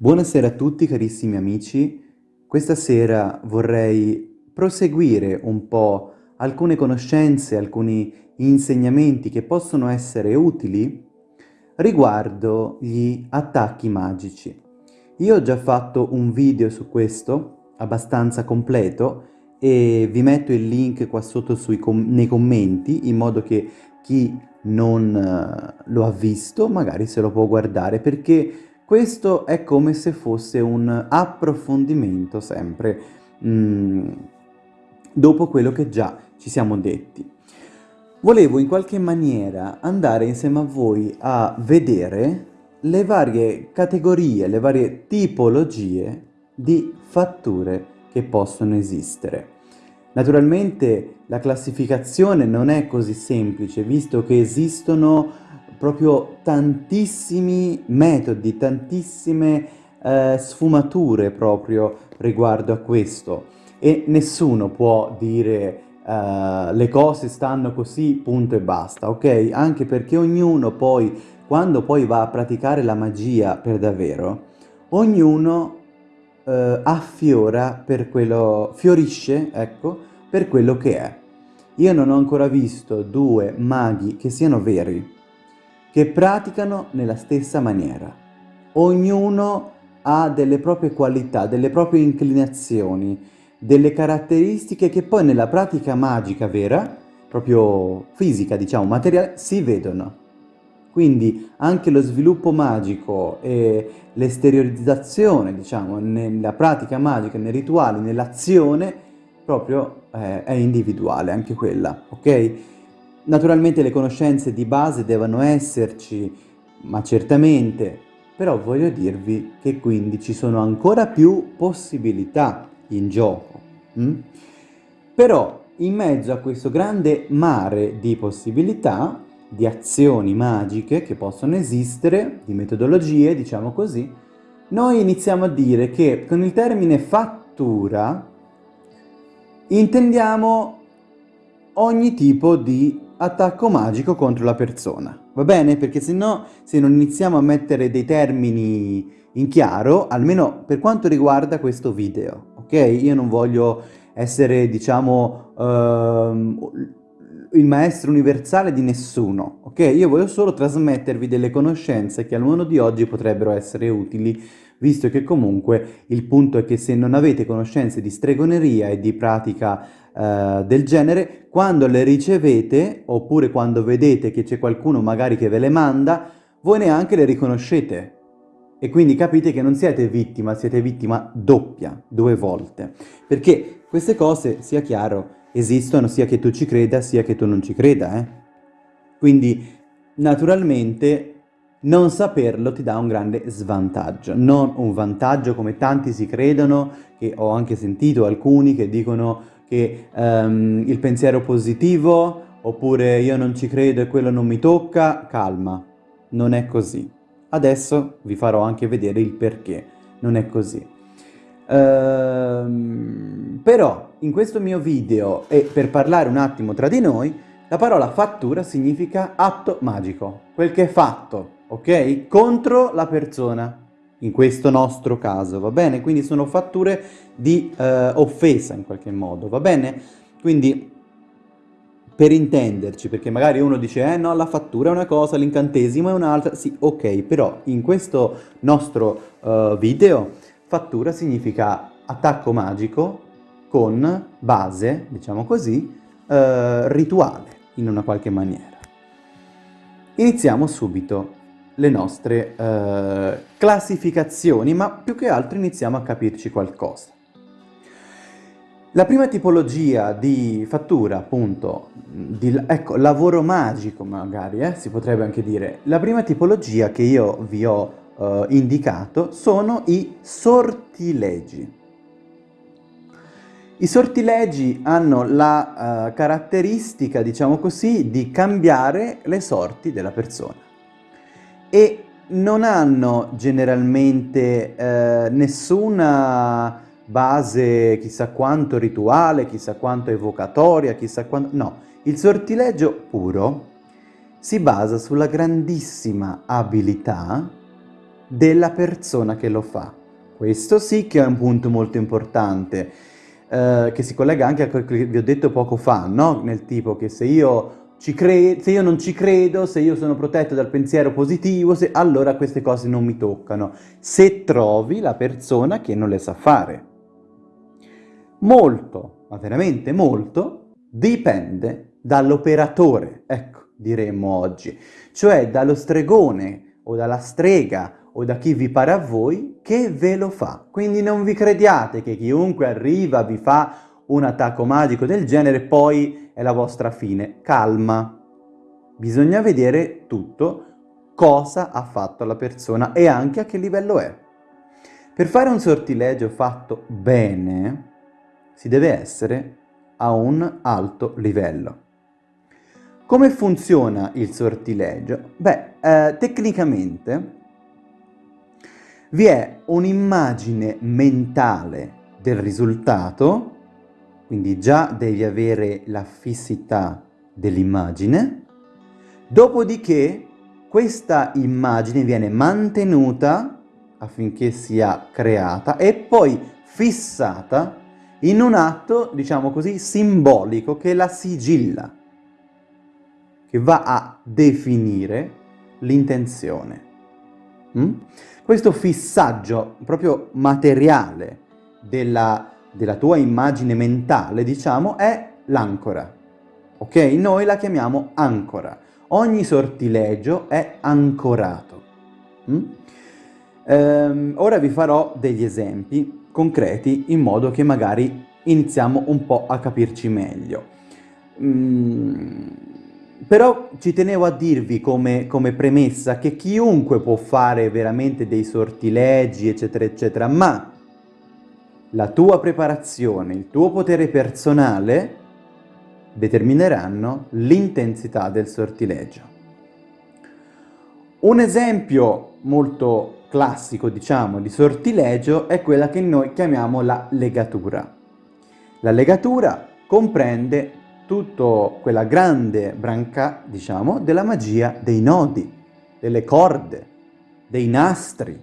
Buonasera a tutti carissimi amici, questa sera vorrei proseguire un po' alcune conoscenze, alcuni insegnamenti che possono essere utili riguardo gli attacchi magici. Io ho già fatto un video su questo, abbastanza completo, e vi metto il link qua sotto com nei commenti in modo che chi non uh, lo ha visto magari se lo può guardare perché questo è come se fosse un approfondimento sempre mm, dopo quello che già ci siamo detti. Volevo in qualche maniera andare insieme a voi a vedere le varie categorie, le varie tipologie di fatture che possono esistere. Naturalmente la classificazione non è così semplice, visto che esistono proprio tantissimi metodi, tantissime eh, sfumature proprio riguardo a questo e nessuno può dire uh, le cose stanno così, punto e basta, ok? Anche perché ognuno poi, quando poi va a praticare la magia per davvero, ognuno uh, affiora per quello, fiorisce, ecco, per quello che è. Io non ho ancora visto due maghi che siano veri, che praticano nella stessa maniera. Ognuno ha delle proprie qualità, delle proprie inclinazioni, delle caratteristiche che poi nella pratica magica vera, proprio fisica, diciamo, materiale, si vedono. Quindi anche lo sviluppo magico e l'esteriorizzazione, diciamo, nella pratica magica, nei rituali, nell'azione, proprio eh, è individuale anche quella, ok? Naturalmente le conoscenze di base devono esserci, ma certamente, però voglio dirvi che quindi ci sono ancora più possibilità in gioco. Mm? Però in mezzo a questo grande mare di possibilità, di azioni magiche che possono esistere, di metodologie, diciamo così, noi iniziamo a dire che con il termine fattura intendiamo ogni tipo di attacco magico contro la persona, va bene? Perché se no, se non iniziamo a mettere dei termini in chiaro, almeno per quanto riguarda questo video, ok? Io non voglio essere, diciamo, uh, il maestro universale di nessuno, ok? Io voglio solo trasmettervi delle conoscenze che al mondo di oggi potrebbero essere utili, visto che comunque il punto è che se non avete conoscenze di stregoneria e di pratica eh, del genere, quando le ricevete, oppure quando vedete che c'è qualcuno magari che ve le manda, voi neanche le riconoscete. E quindi capite che non siete vittima, siete vittima doppia, due volte. Perché queste cose, sia chiaro, esistono sia che tu ci creda, sia che tu non ci creda, eh? Quindi, naturalmente, non saperlo ti dà un grande svantaggio, non un vantaggio come tanti si credono, che ho anche sentito alcuni che dicono che um, il pensiero positivo oppure io non ci credo e quello non mi tocca, calma, non è così. Adesso vi farò anche vedere il perché non è così. Ehm, però in questo mio video e per parlare un attimo tra di noi, la parola fattura significa atto magico, quel che è fatto, ok? Contro la persona in questo nostro caso, va bene? Quindi sono fatture di eh, offesa in qualche modo, va bene? Quindi per intenderci, perché magari uno dice eh no, la fattura è una cosa, l'incantesimo è un'altra, sì, ok, però in questo nostro uh, video fattura significa attacco magico con base, diciamo così, uh, rituale in una qualche maniera. Iniziamo subito le nostre uh, classificazioni, ma più che altro iniziamo a capirci qualcosa. La prima tipologia di fattura, appunto, di, ecco, lavoro magico magari, eh, si potrebbe anche dire, la prima tipologia che io vi ho uh, indicato sono i sortilegi. I sortilegi hanno la uh, caratteristica, diciamo così, di cambiare le sorti della persona e non hanno generalmente eh, nessuna base chissà quanto rituale, chissà quanto evocatoria, chissà quanto... No, il sortileggio puro si basa sulla grandissima abilità della persona che lo fa. Questo sì che è un punto molto importante, eh, che si collega anche a quello che vi ho detto poco fa, no? Nel tipo che se io, se io non ci credo, se io sono protetto dal pensiero positivo, se, allora queste cose non mi toccano. Se trovi la persona che non le sa fare. Molto, ma veramente molto, dipende dall'operatore, ecco, diremmo oggi, cioè dallo stregone o dalla strega o da chi vi pare a voi che ve lo fa. Quindi non vi crediate che chiunque arriva vi fa un attacco magico del genere poi è la vostra fine. Calma. Bisogna vedere tutto, cosa ha fatto la persona e anche a che livello è. Per fare un sortilegio fatto bene si deve essere a un alto livello. Come funziona il sortilegio? Beh, eh, tecnicamente vi è un'immagine mentale del risultato, quindi già devi avere la fissità dell'immagine, dopodiché questa immagine viene mantenuta affinché sia creata e poi fissata in un atto, diciamo così, simbolico che la sigilla, che va a definire l'intenzione. Mm? Questo fissaggio proprio materiale della, della tua immagine mentale, diciamo, è l'ancora. Ok? Noi la chiamiamo ancora. Ogni sortilegio è ancorato. Mm? Ehm, ora vi farò degli esempi concreti in modo che magari iniziamo un po' a capirci meglio. Mm, però ci tenevo a dirvi come, come, premessa che chiunque può fare veramente dei sortilegi, eccetera, eccetera, ma la tua preparazione, il tuo potere personale determineranno l'intensità del sortilegio. Un esempio molto classico, diciamo, di sortilegio è quella che noi chiamiamo la legatura. La legatura comprende tutta quella grande branca, diciamo, della magia dei nodi, delle corde, dei nastri,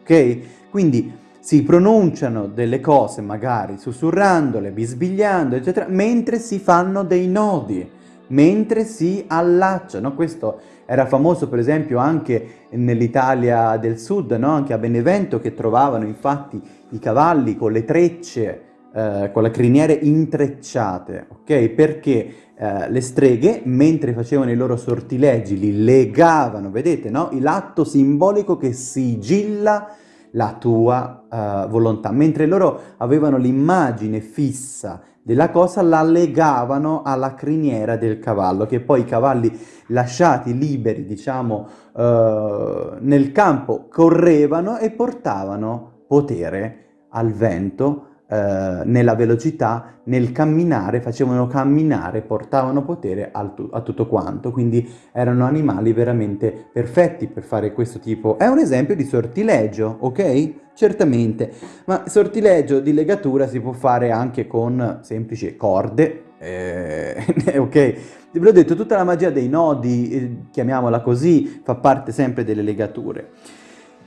ok? Quindi si pronunciano delle cose magari sussurrandole, bisbigliando, eccetera, mentre si fanno dei nodi, mentre si allacciano. Questo era famoso per esempio anche nell'Italia del sud, no? anche a Benevento, che trovavano infatti i cavalli con le trecce eh, con le criniere intrecciate, ok? Perché eh, le streghe, mentre facevano i loro sortilegi, li legavano, vedete, no? L'atto simbolico che sigilla la tua uh, volontà, mentre loro avevano l'immagine fissa della cosa, la legavano alla criniera del cavallo, che poi i cavalli lasciati liberi, diciamo, uh, nel campo, correvano e portavano potere al vento eh, nella velocità, nel camminare, facevano camminare, portavano potere tu a tutto quanto, quindi erano animali veramente perfetti per fare questo tipo. È un esempio di sortilegio, ok? Certamente, ma sortilegio di legatura si può fare anche con semplici corde, eh, ok? Vi ho detto, tutta la magia dei nodi, eh, chiamiamola così, fa parte sempre delle legature.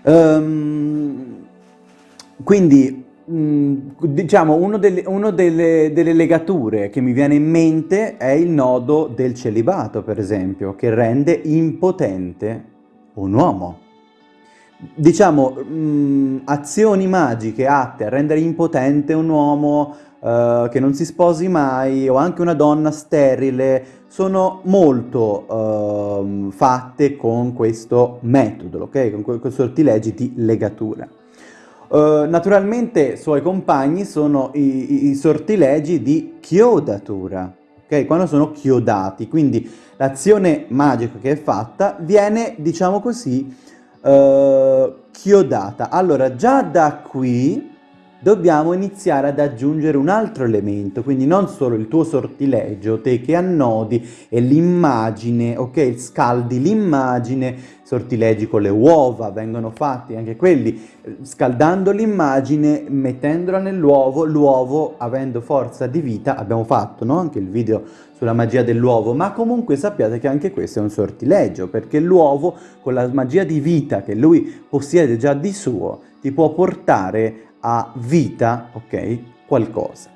Um, quindi diciamo, uno, delle, uno delle, delle, legature che mi viene in mente è il nodo del celibato, per esempio, che rende impotente un uomo. Diciamo, mh, mm, azioni magiche atte a rendere impotente un uomo uh, che non si sposi mai o anche una donna sterile sono molto uh, fatte con questo metodo, ok? Con questi sortilegi di legatura. Uh, naturalmente suoi compagni sono i, i, i, sortilegi di chiodatura, ok? Quando sono chiodati, quindi l'azione magica che è fatta viene, diciamo così, uh, chiodata. Allora, già da qui dobbiamo iniziare ad aggiungere un altro elemento, quindi non solo il tuo sortilegio, te che annodi e l'immagine, ok? Scaldi l'immagine, sortilegi con le uova, vengono fatti anche quelli, scaldando l'immagine, mettendola nell'uovo, l'uovo avendo forza di vita, abbiamo fatto no? anche il video sulla magia dell'uovo, ma comunque sappiate che anche questo è un sortilegio, perché l'uovo con la magia di vita che lui possiede già di suo, ti può portare a vita, ok, qualcosa.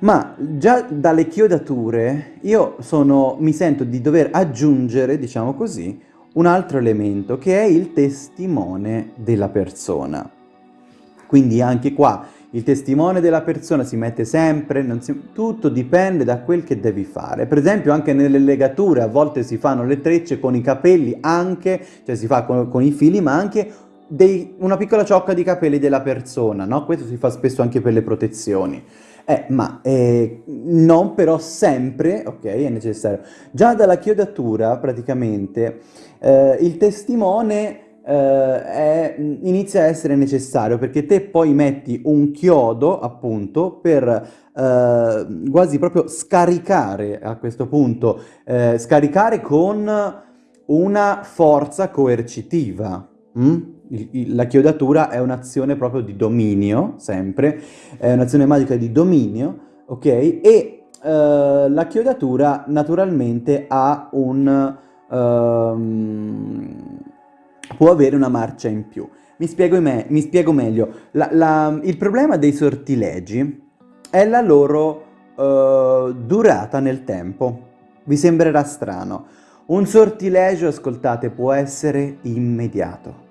Ma già dalle chiodature io sono, mi sento di dover aggiungere, diciamo così, un altro elemento che è il testimone della persona. Quindi anche qua il testimone della persona si mette sempre, si, tutto dipende da quel che devi fare. Per esempio anche nelle legature a volte si fanno le trecce con i capelli anche, cioè si fa con, con i fili, ma anche dei, una piccola ciocca di capelli della persona, no? Questo si fa spesso anche per le protezioni. Eh, ma eh, non però sempre, ok, è necessario. Già dalla chiodatura, praticamente, eh, il testimone eh, è, inizia a essere necessario, perché te poi metti un chiodo, appunto, per eh, quasi proprio scaricare, a questo punto, eh, scaricare con una forza coercitiva. Mm? La chiodatura è un'azione proprio di dominio, sempre, è un'azione magica di dominio, ok? E uh, la chiodatura naturalmente ha un... Uh, può avere una marcia in più. Mi spiego, me mi spiego meglio. La, la, il problema dei sortilegi è la loro uh, durata nel tempo. Vi sembrerà strano. Un sortilegio, ascoltate, può essere immediato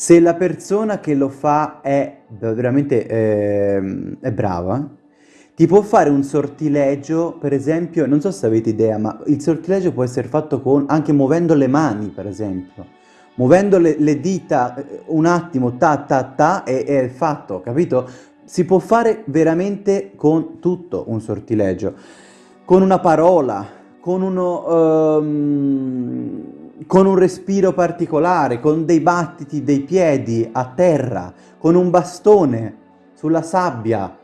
se la persona che lo fa è veramente eh, è brava, ti può fare un sortilegio, per esempio, non so se avete idea, ma il sortilegio può essere fatto con, anche muovendo le mani, per esempio. Muovendo le, le dita eh, un attimo, ta ta ta, e è fatto, capito? Si può fare veramente con tutto un sortilegio. Con una parola, con uno... Um, con un respiro particolare, con dei battiti dei piedi a terra, con un bastone sulla sabbia.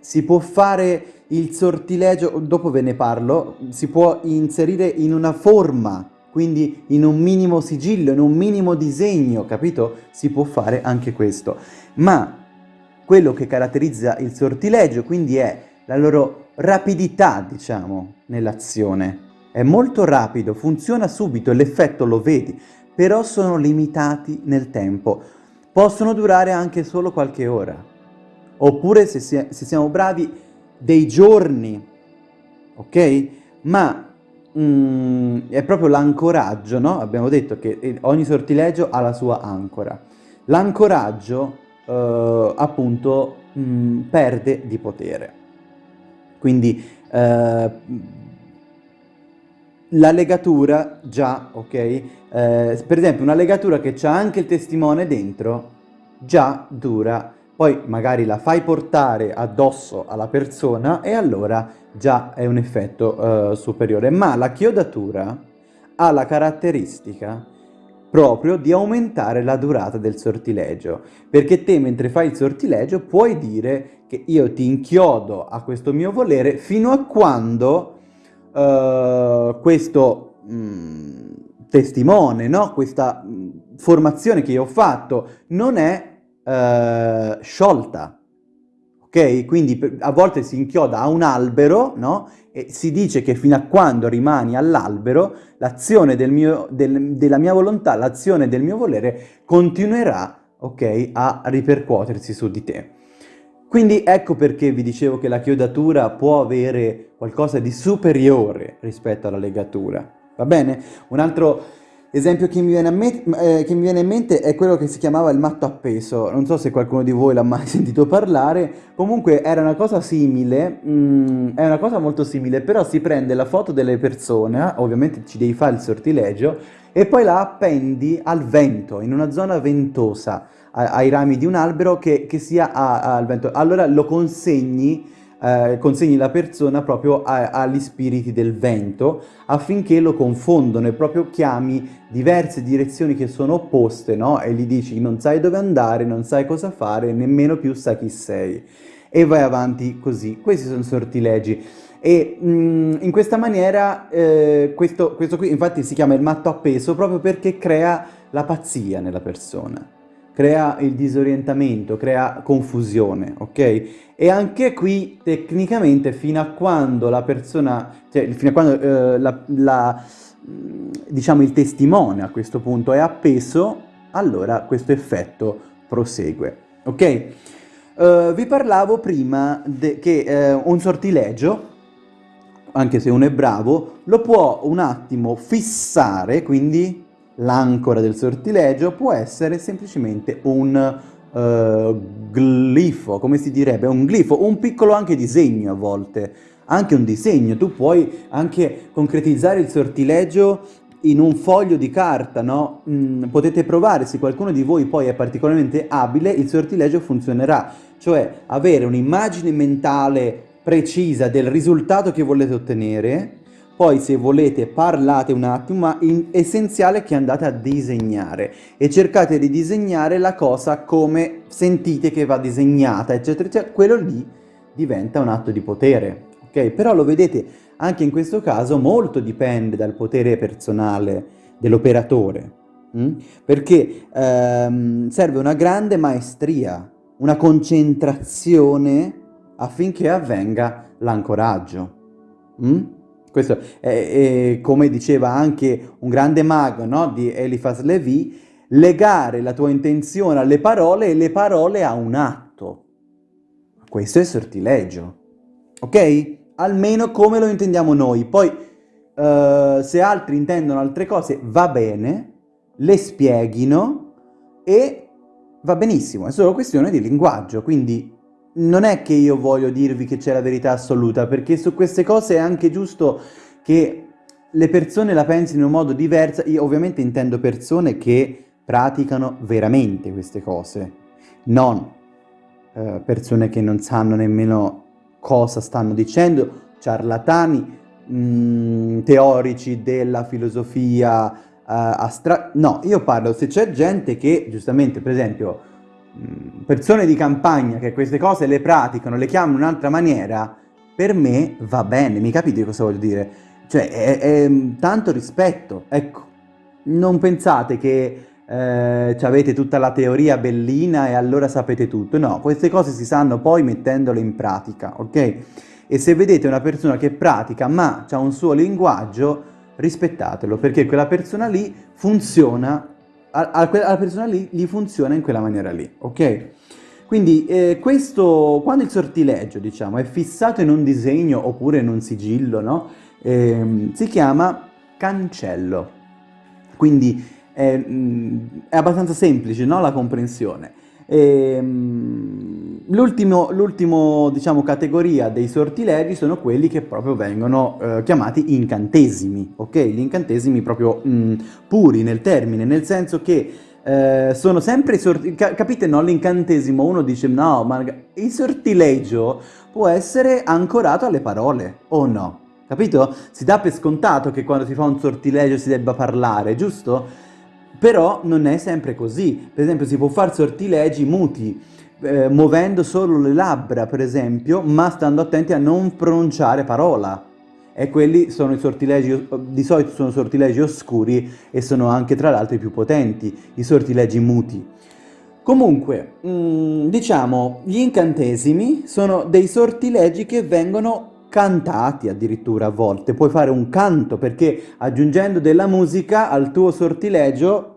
Si può fare il sortilegio, dopo ve ne parlo, si può inserire in una forma, quindi in un minimo sigillo, in un minimo disegno, capito? Si può fare anche questo. Ma quello che caratterizza il sortilegio, quindi è la loro rapidità, diciamo, nell'azione è molto rapido, funziona subito l'effetto lo vedi, però sono limitati nel tempo. Possono durare anche solo qualche ora. Oppure, se, si se siamo bravi, dei giorni. Ok? Ma mm, è proprio l'ancoraggio, no? Abbiamo detto che eh, ogni sortilegio ha la sua ancora. L'ancoraggio, eh, appunto, mm, perde di potere. Quindi... Eh, la legatura già, ok? Eh, per esempio una legatura che ha anche il testimone dentro, già dura, poi magari la fai portare addosso alla persona e allora già è un effetto eh, superiore. Ma la chiodatura ha la caratteristica proprio di aumentare la durata del sortilegio, perché te mentre fai il sortilegio puoi dire che io ti inchiodo a questo mio volere fino a quando uh, questo mh, mm, testimone, no? questa mh, mm, formazione che io ho fatto non è uh, sciolta. Ok? Quindi a volte si inchioda a un albero, no? E si dice che fino a quando rimani all'albero, l'azione del del, della mia volontà, l'azione del mio volere continuerà, ok, a ripercuotersi su di te. Quindi ecco perché vi dicevo che la chiodatura può avere qualcosa di superiore rispetto alla legatura. Va bene? Un altro esempio che mi, eh, che mi, viene in mente è quello che si chiamava il matto appeso. Non so se qualcuno di voi l'ha mai sentito parlare. Comunque era una cosa simile, mm, è una cosa molto simile, però si prende la foto delle persone, ovviamente ci devi fare il sortilegio, e poi la appendi al vento, in una zona ventosa ai rami di un albero che, che sia al vento. Allora lo consegni eh, consegni la persona proprio a, agli spiriti del vento affinché lo confondono e proprio chiami diverse direzioni che sono opposte, no? E gli dici non sai dove andare, non sai cosa fare, nemmeno più sai chi sei. E vai avanti così. Questi sono sortilegi. E mh, mm, in questa maniera, eh, questo, questo qui infatti si chiama il matto appeso proprio perché crea la pazzia nella persona crea il disorientamento, crea confusione, ok? E anche qui tecnicamente fino a quando la persona, cioè fino a quando eh, la, la, diciamo il testimone a questo punto è appeso, allora questo effetto prosegue, ok? Uh, vi parlavo prima che uh, un sortilegio, anche se uno è bravo, lo può un attimo fissare, quindi l'ancora del sortilegio può essere semplicemente un uh, glifo, come si direbbe, un glifo, un piccolo anche disegno a volte, anche un disegno, tu puoi anche concretizzare il sortilegio in un foglio di carta, no? Mm, potete provare, se qualcuno di voi poi è particolarmente abile, il sortilegio funzionerà, cioè avere un'immagine mentale precisa del risultato che volete ottenere, poi se volete parlate un attimo, ma è essenziale che andate a disegnare e cercate di disegnare la cosa come sentite che va disegnata, eccetera, eccetera. Quello lì diventa un atto di potere, ok? Però lo vedete, anche in questo caso molto dipende dal potere personale dell'operatore, hm? perché ehm, serve una grande maestria, una concentrazione affinché avvenga l'ancoraggio. Hm? Questo è, è, come diceva anche un grande mago no? di Eliphas Levi, legare la tua intenzione alle parole e le parole a un atto. Questo è sortilegio, ok? Almeno come lo intendiamo noi. Poi, uh, se altri intendono altre cose, va bene, le spieghino e va benissimo. È solo questione di linguaggio, quindi non è che io voglio dirvi che c'è la verità assoluta, perché su queste cose è anche giusto che le persone la pensino in un modo diverso. Io ovviamente intendo persone che praticano veramente queste cose, non eh, persone che non sanno nemmeno cosa stanno dicendo, ciarlatani, mh, mm, teorici della filosofia uh, astra... No, io parlo, se c'è gente che, giustamente, per esempio, persone di campagna che queste cose le praticano, le chiamano in un'altra maniera, per me va bene, mi capite cosa voglio dire? Cioè, è, è tanto rispetto, ecco. Non pensate che eh, avete tutta la teoria bellina e allora sapete tutto. No, queste cose si sanno poi mettendole in pratica, ok? E se vedete una persona che pratica ma ha un suo linguaggio, rispettatelo, perché quella persona lì funziona alla persona lì gli funziona in quella maniera lì, ok? Quindi eh, questo, quando il sortileggio, diciamo, è fissato in un disegno oppure in un sigillo, no? Eh, si chiama cancello. Quindi è, mm, è abbastanza semplice, no? La comprensione. Ehm, l'ultimo, diciamo, categoria dei sortilegi sono quelli che proprio vengono eh, chiamati incantesimi, ok? Gli incantesimi proprio mh, mm, puri nel termine, nel senso che eh, sono sempre sorti... Ca capite, no? L'incantesimo, uno dice, no, ma il sortilegio può essere ancorato alle parole, o no? Capito? Si dà per scontato che quando si fa un sortilegio si debba parlare, giusto? Però non è sempre così. Per esempio si può fare sortilegi muti, eh, muovendo solo le labbra, per esempio, ma stando attenti a non pronunciare parola. E quelli sono i sortilegi, di solito sono sortilegi oscuri e sono anche tra l'altro i più potenti, i sortilegi muti. Comunque, mm, diciamo, gli incantesimi sono dei sortilegi che vengono cantati addirittura a volte. Puoi fare un canto perché aggiungendo della musica al tuo sortilegio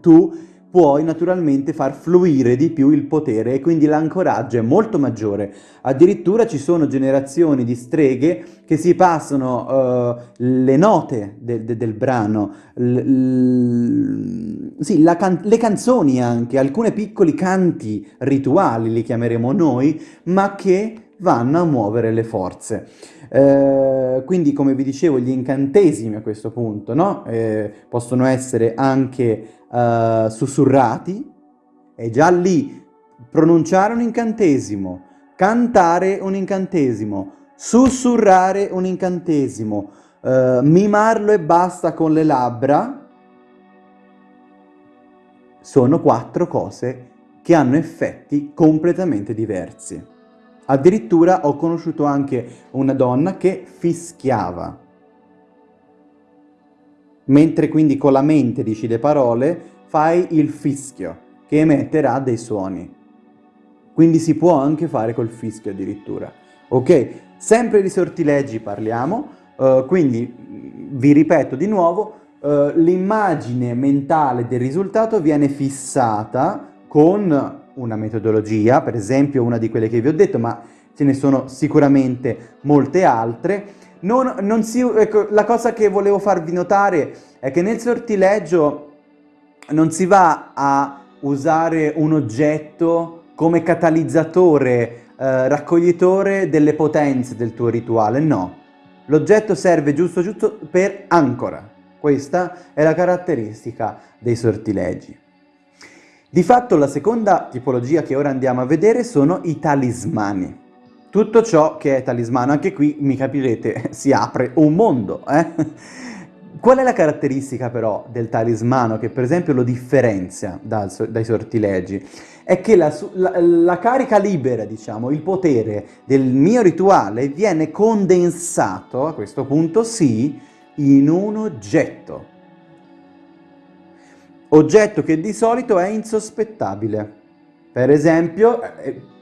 tu puoi naturalmente far fluire di più il potere e quindi l'ancoraggio è molto maggiore. Addirittura ci sono generazioni di streghe che si passano uh, le note de de del brano, sì, can le canzoni anche, alcuni piccoli canti rituali li chiameremo noi, ma che vanno a muovere le forze. Eh, quindi come vi dicevo gli incantesimi a questo punto no? eh, possono essere anche eh, sussurrati e già lì pronunciare un incantesimo cantare un incantesimo, sussurrare un incantesimo, uh, mimarlo e basta con le labbra, sono quattro cose che hanno effetti completamente diversi. Addirittura ho conosciuto anche una donna che fischiava. Mentre quindi con la mente dici le parole, fai il fischio, che emetterà dei suoni. Quindi si può anche fare col fischio addirittura. Ok? Sempre di sortilegi parliamo, uh, quindi vi ripeto di nuovo, uh, l'immagine mentale del risultato viene fissata con una metodologia, per esempio una di quelle che vi ho detto, ma ce ne sono sicuramente molte altre. Non, non si, ecco, la cosa che volevo farvi notare è che nel sortileggio non si va a usare un oggetto come catalizzatore, eh, raccoglitore delle potenze del tuo rituale, no. L'oggetto serve giusto giusto per ancora. Questa è la caratteristica dei sortilegi. Di fatto la seconda tipologia che ora andiamo a vedere sono i talismani. Tutto ciò che è talismano, anche qui mi capirete, si apre un mondo. Eh? Qual è la caratteristica però del talismano che per esempio lo differenzia dal, dai sortilegi? È che la, la, la carica libera, diciamo, il potere del mio rituale viene condensato, a questo punto sì, in un oggetto. Oggetto che di solito è insospettabile. Per esempio, eh,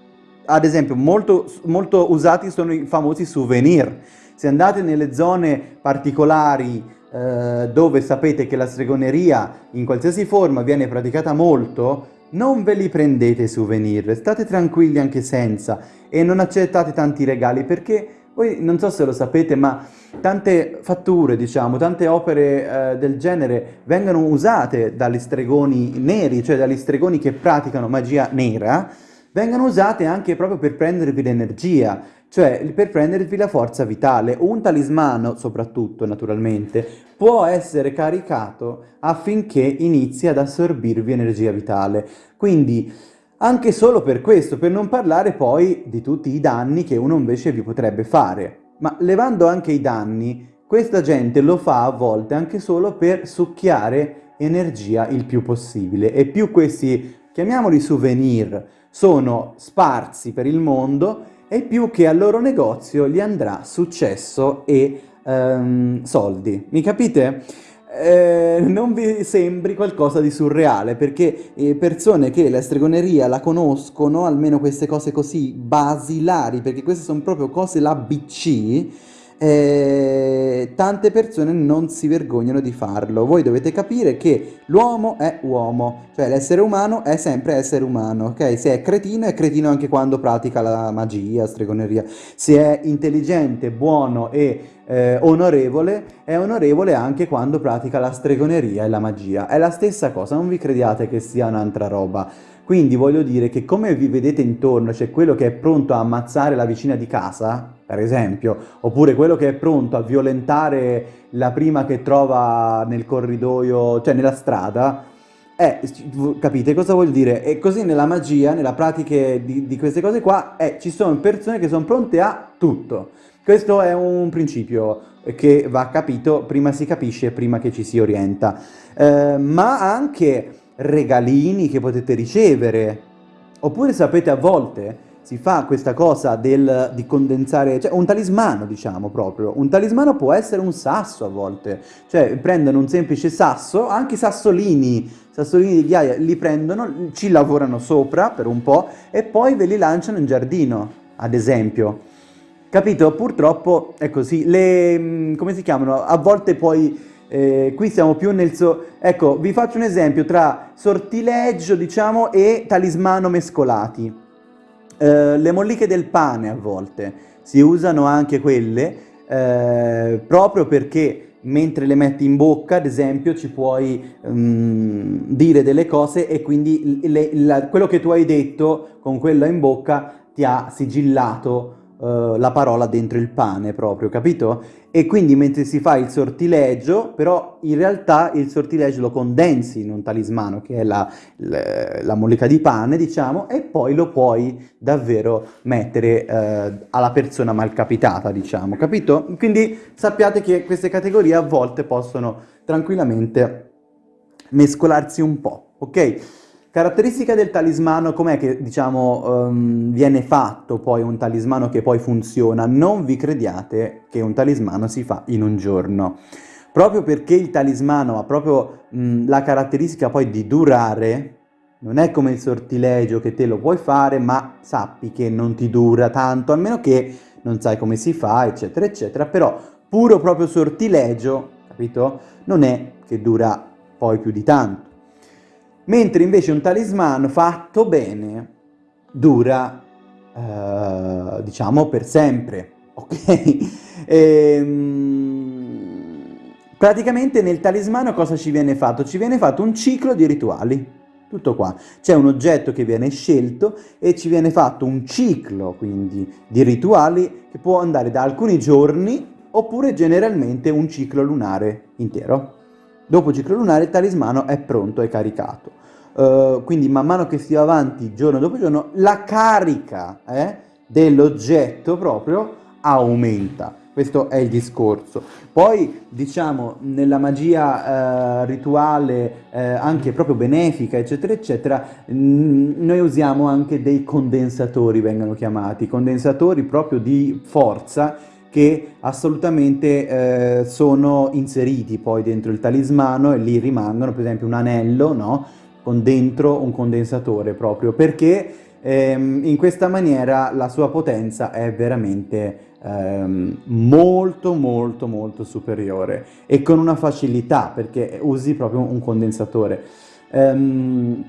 ad esempio, molto, molto usati sono i famosi souvenir. Se andate nelle zone particolari eh, dove sapete che la stregoneria in qualsiasi forma viene praticata molto, non ve li prendete souvenir, state tranquilli anche senza e non accettate tanti regali perché voi non so se lo sapete ma tante fatture diciamo, tante opere eh, del genere vengono usate dagli stregoni neri, cioè dagli stregoni che praticano magia nera, vengono usate anche proprio per prendervi l'energia, cioè per prendervi la forza vitale. Un talismano, soprattutto naturalmente, può essere caricato affinché inizi ad assorbirvi energia vitale. Quindi anche solo per questo, per non parlare poi di tutti i danni che uno invece vi potrebbe fare. Ma levando anche i danni, questa gente lo fa a volte anche solo per succhiare energia il più possibile. E più questi, chiamiamoli souvenir, sono sparsi per il mondo, e più che al loro negozio gli andrà successo e um, soldi. Mi capite? Eh, non vi sembri qualcosa di surreale, perché eh, persone che la stregoneria la conoscono, almeno queste cose così basilari, perché queste sono proprio cose la BC, eh, tante persone non si vergognano di farlo. Voi dovete capire che l'uomo è uomo, cioè l'essere umano è sempre essere umano, ok? Se è cretino è cretino anche quando pratica la magia, stregoneria. Se è intelligente, buono e eh, onorevole, è onorevole anche quando pratica la stregoneria e la magia. È la stessa cosa, non vi crediate che sia un'altra roba. Quindi voglio dire che come vi vedete intorno, c'è cioè quello che è pronto a ammazzare la vicina di casa, per esempio, oppure quello che è pronto a violentare la prima che trova nel corridoio, cioè nella strada, eh, capite cosa vuol dire? E così nella magia, nella pratica di, di queste cose qua, eh, ci sono persone che sono pronte a tutto. Questo è un principio che va capito, prima si capisce, prima che ci si orienta. Eh, ma anche regalini che potete ricevere. Oppure sapete a volte si fa questa cosa del, di condensare, cioè un talismano diciamo proprio, un talismano può essere un sasso a volte, cioè prendono un semplice sasso, anche sassolini, sassolini di ghiaia, li prendono, ci lavorano sopra per un po' e poi ve li lanciano in giardino, ad esempio. Capito? Purtroppo è così, le, mm, come si chiamano, a volte poi eh, qui siamo più nel... So ecco, vi faccio un esempio tra sortileggio, diciamo, e talismano mescolati. Eh, le molliche del pane a volte si usano anche quelle eh, proprio perché mentre le metti in bocca, ad esempio, ci puoi um, dire delle cose e quindi le, la, quello che tu hai detto con quella in bocca ti ha sigillato uh, la parola dentro il pane proprio, capito? E quindi mentre si fa il sortilegio, però in realtà il sortilegio lo condensi in un talismano, che è la, la, la mollica di pane, diciamo, e poi lo puoi davvero mettere uh, alla persona malcapitata, diciamo, capito? Quindi sappiate che queste categorie a volte possono tranquillamente mescolarsi un po', ok? Caratteristica del talismano, com'è che diciamo um, viene fatto poi un talismano che poi funziona? Non vi crediate che un talismano si fa in un giorno. Proprio perché il talismano ha proprio mh, la caratteristica poi di durare, non è come il sortilegio che te lo puoi fare, ma sappi che non ti dura tanto, almeno che non sai come si fa, eccetera, eccetera. Però puro proprio sortilegio, capito? Non è che dura poi più di tanto. Mentre invece un talismano fatto bene dura, eh, diciamo, per sempre, ok? e, ehm, praticamente nel talismano cosa ci viene fatto? Ci viene fatto un ciclo di rituali, tutto qua. C'è un oggetto che viene scelto e ci viene fatto un ciclo, quindi, di rituali che può andare da alcuni giorni oppure generalmente un ciclo lunare intero. Dopo il ciclo lunare il talismano è pronto, è caricato. Uh, quindi man mano che si va avanti giorno dopo giorno, la carica eh, dell'oggetto proprio aumenta. Questo è il discorso. Poi, diciamo, nella magia eh, rituale, eh, anche proprio benefica, eccetera, eccetera, mm, noi usiamo anche dei condensatori, vengono chiamati, condensatori proprio di forza, che assolutamente eh, sono inseriti poi dentro il talismano e lì rimangono, per esempio un anello, no? Con dentro un condensatore proprio, perché ehm, in questa maniera la sua potenza è veramente ehm, molto molto molto superiore e con una facilità perché usi proprio un condensatore. Ehm,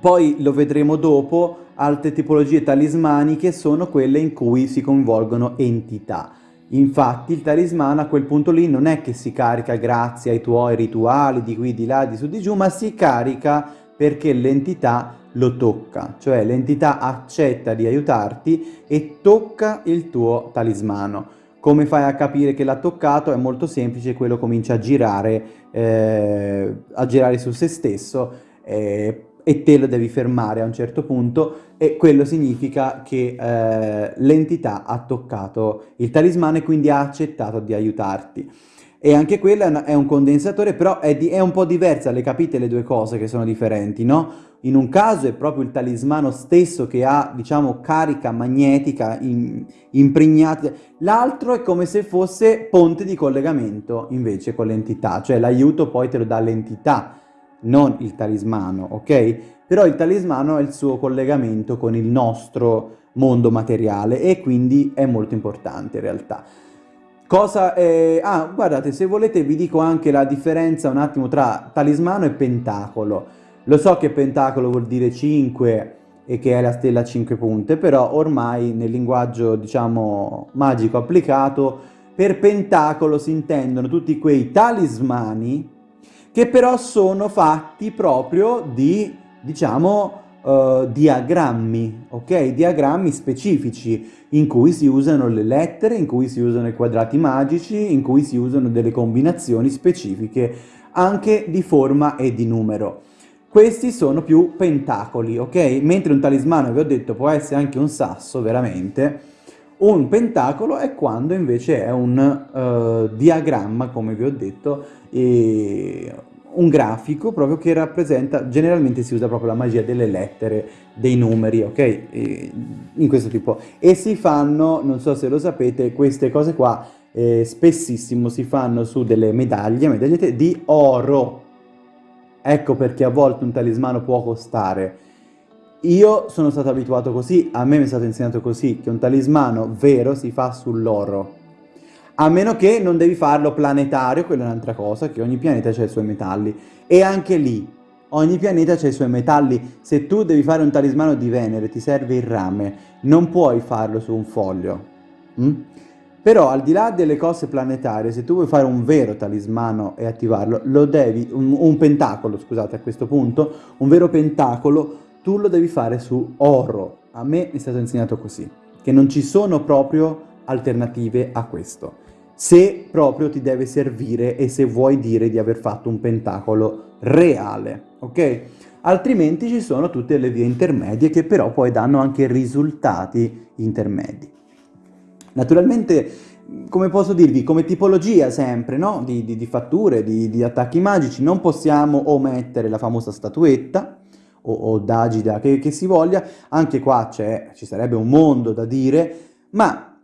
poi lo vedremo dopo, altre tipologie talismaniche sono quelle in cui si coinvolgono entità. Infatti il talismano a quel punto lì non è che si carica grazie ai tuoi rituali di qui, di là, di su, di giù, ma si carica perché l'entità lo tocca, cioè l'entità accetta di aiutarti e tocca il tuo talismano. Come fai a capire che l'ha toccato? È molto semplice, quello comincia a girare, eh, a girare su se stesso, eh, e te lo devi fermare a un certo punto e quello significa che eh, l'entità ha toccato il talismano e quindi ha accettato di aiutarti. E anche quello è un condensatore, però è, di, è, un po' diversa, le capite le due cose che sono differenti, no? In un caso è proprio il talismano stesso che ha, diciamo, carica magnetica in, impregnata, l'altro è come se fosse ponte di collegamento invece con l'entità, cioè l'aiuto poi te lo dà l'entità, non il talismano, ok? Però il talismano è il suo collegamento con il nostro mondo materiale e quindi è molto importante in realtà. Cosa è... Ah, guardate, se volete vi dico anche la differenza un attimo tra talismano e pentacolo. Lo so che pentacolo vuol dire 5 e che è la stella a 5 punte, però ormai nel linguaggio, diciamo, magico applicato, per pentacolo si intendono tutti quei talismani che però sono fatti proprio di, diciamo, uh, diagrammi, ok? Diagrammi specifici in cui si usano le lettere, in cui si usano i quadrati magici, in cui si usano delle combinazioni specifiche anche di forma e di numero. Questi sono più pentacoli, ok? Mentre un talismano, vi ho detto, può essere anche un sasso, veramente, un pentacolo è quando invece è un uh, diagramma, come vi ho detto, e un grafico proprio che rappresenta, generalmente si usa proprio la magia delle lettere, dei numeri, ok? E, in questo tipo. E si fanno, non so se lo sapete, queste cose qua eh, spessissimo si fanno su delle medaglie, medagliette di oro. Ecco perché a volte un talismano può costare io sono stato abituato così, a me mi è stato insegnato così, che un talismano vero si fa sull'oro. A meno che non devi farlo planetario, quella è un'altra cosa, che ogni pianeta ha i suoi metalli. E anche lì, ogni pianeta ha i suoi metalli. Se tu devi fare un talismano di Venere, ti serve il rame, non puoi farlo su un foglio. Mm? Però al di là delle cose planetarie, se tu vuoi fare un vero talismano e attivarlo, lo devi, un, un pentacolo, scusate a questo punto, un vero pentacolo tu lo devi fare su oro. A me è stato insegnato così, che non ci sono proprio alternative a questo. Se proprio ti deve servire e se vuoi dire di aver fatto un pentacolo reale, ok? Altrimenti ci sono tutte le vie intermedie che però poi danno anche risultati intermedi. Naturalmente, come posso dirvi, come tipologia sempre, no? Di, di, di fatture, di, di, attacchi magici, non possiamo omettere la famosa statuetta, o, o d'agida che, che si voglia, anche qua ci sarebbe un mondo da dire, ma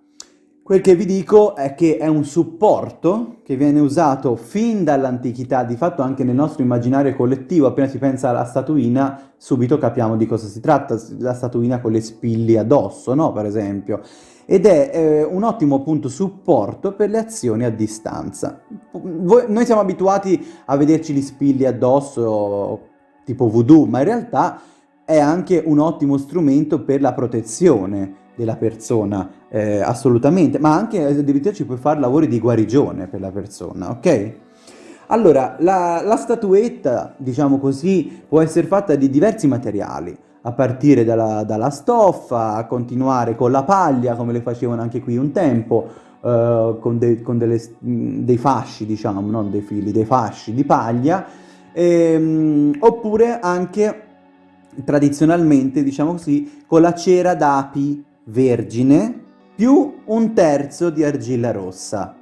Quel che vi dico è che è un supporto che viene usato fin dall'antichità, di fatto anche nel nostro immaginario collettivo, appena si pensa alla statuina, subito capiamo di cosa si tratta, la statuina con le spilli addosso, no? Per esempio. Ed è eh, un ottimo appunto supporto per le azioni a distanza. Voi, noi siamo abituati a vederci gli spilli addosso tipo voodoo, ma in realtà è anche un ottimo strumento per la protezione della persona, eh, assolutamente, ma anche addirittura ci puoi fare lavori di guarigione per la persona, ok? Allora, la, la statuetta, diciamo così, può essere fatta di diversi materiali, a partire dalla, dalla, stoffa, a continuare con la paglia, come le facevano anche qui un tempo, eh, con, de, con delle, dei fasci, diciamo, non dei fili, dei fasci di paglia, ehm, oppure anche tradizionalmente, diciamo così, con la cera d'api vergine più un terzo di argilla rossa.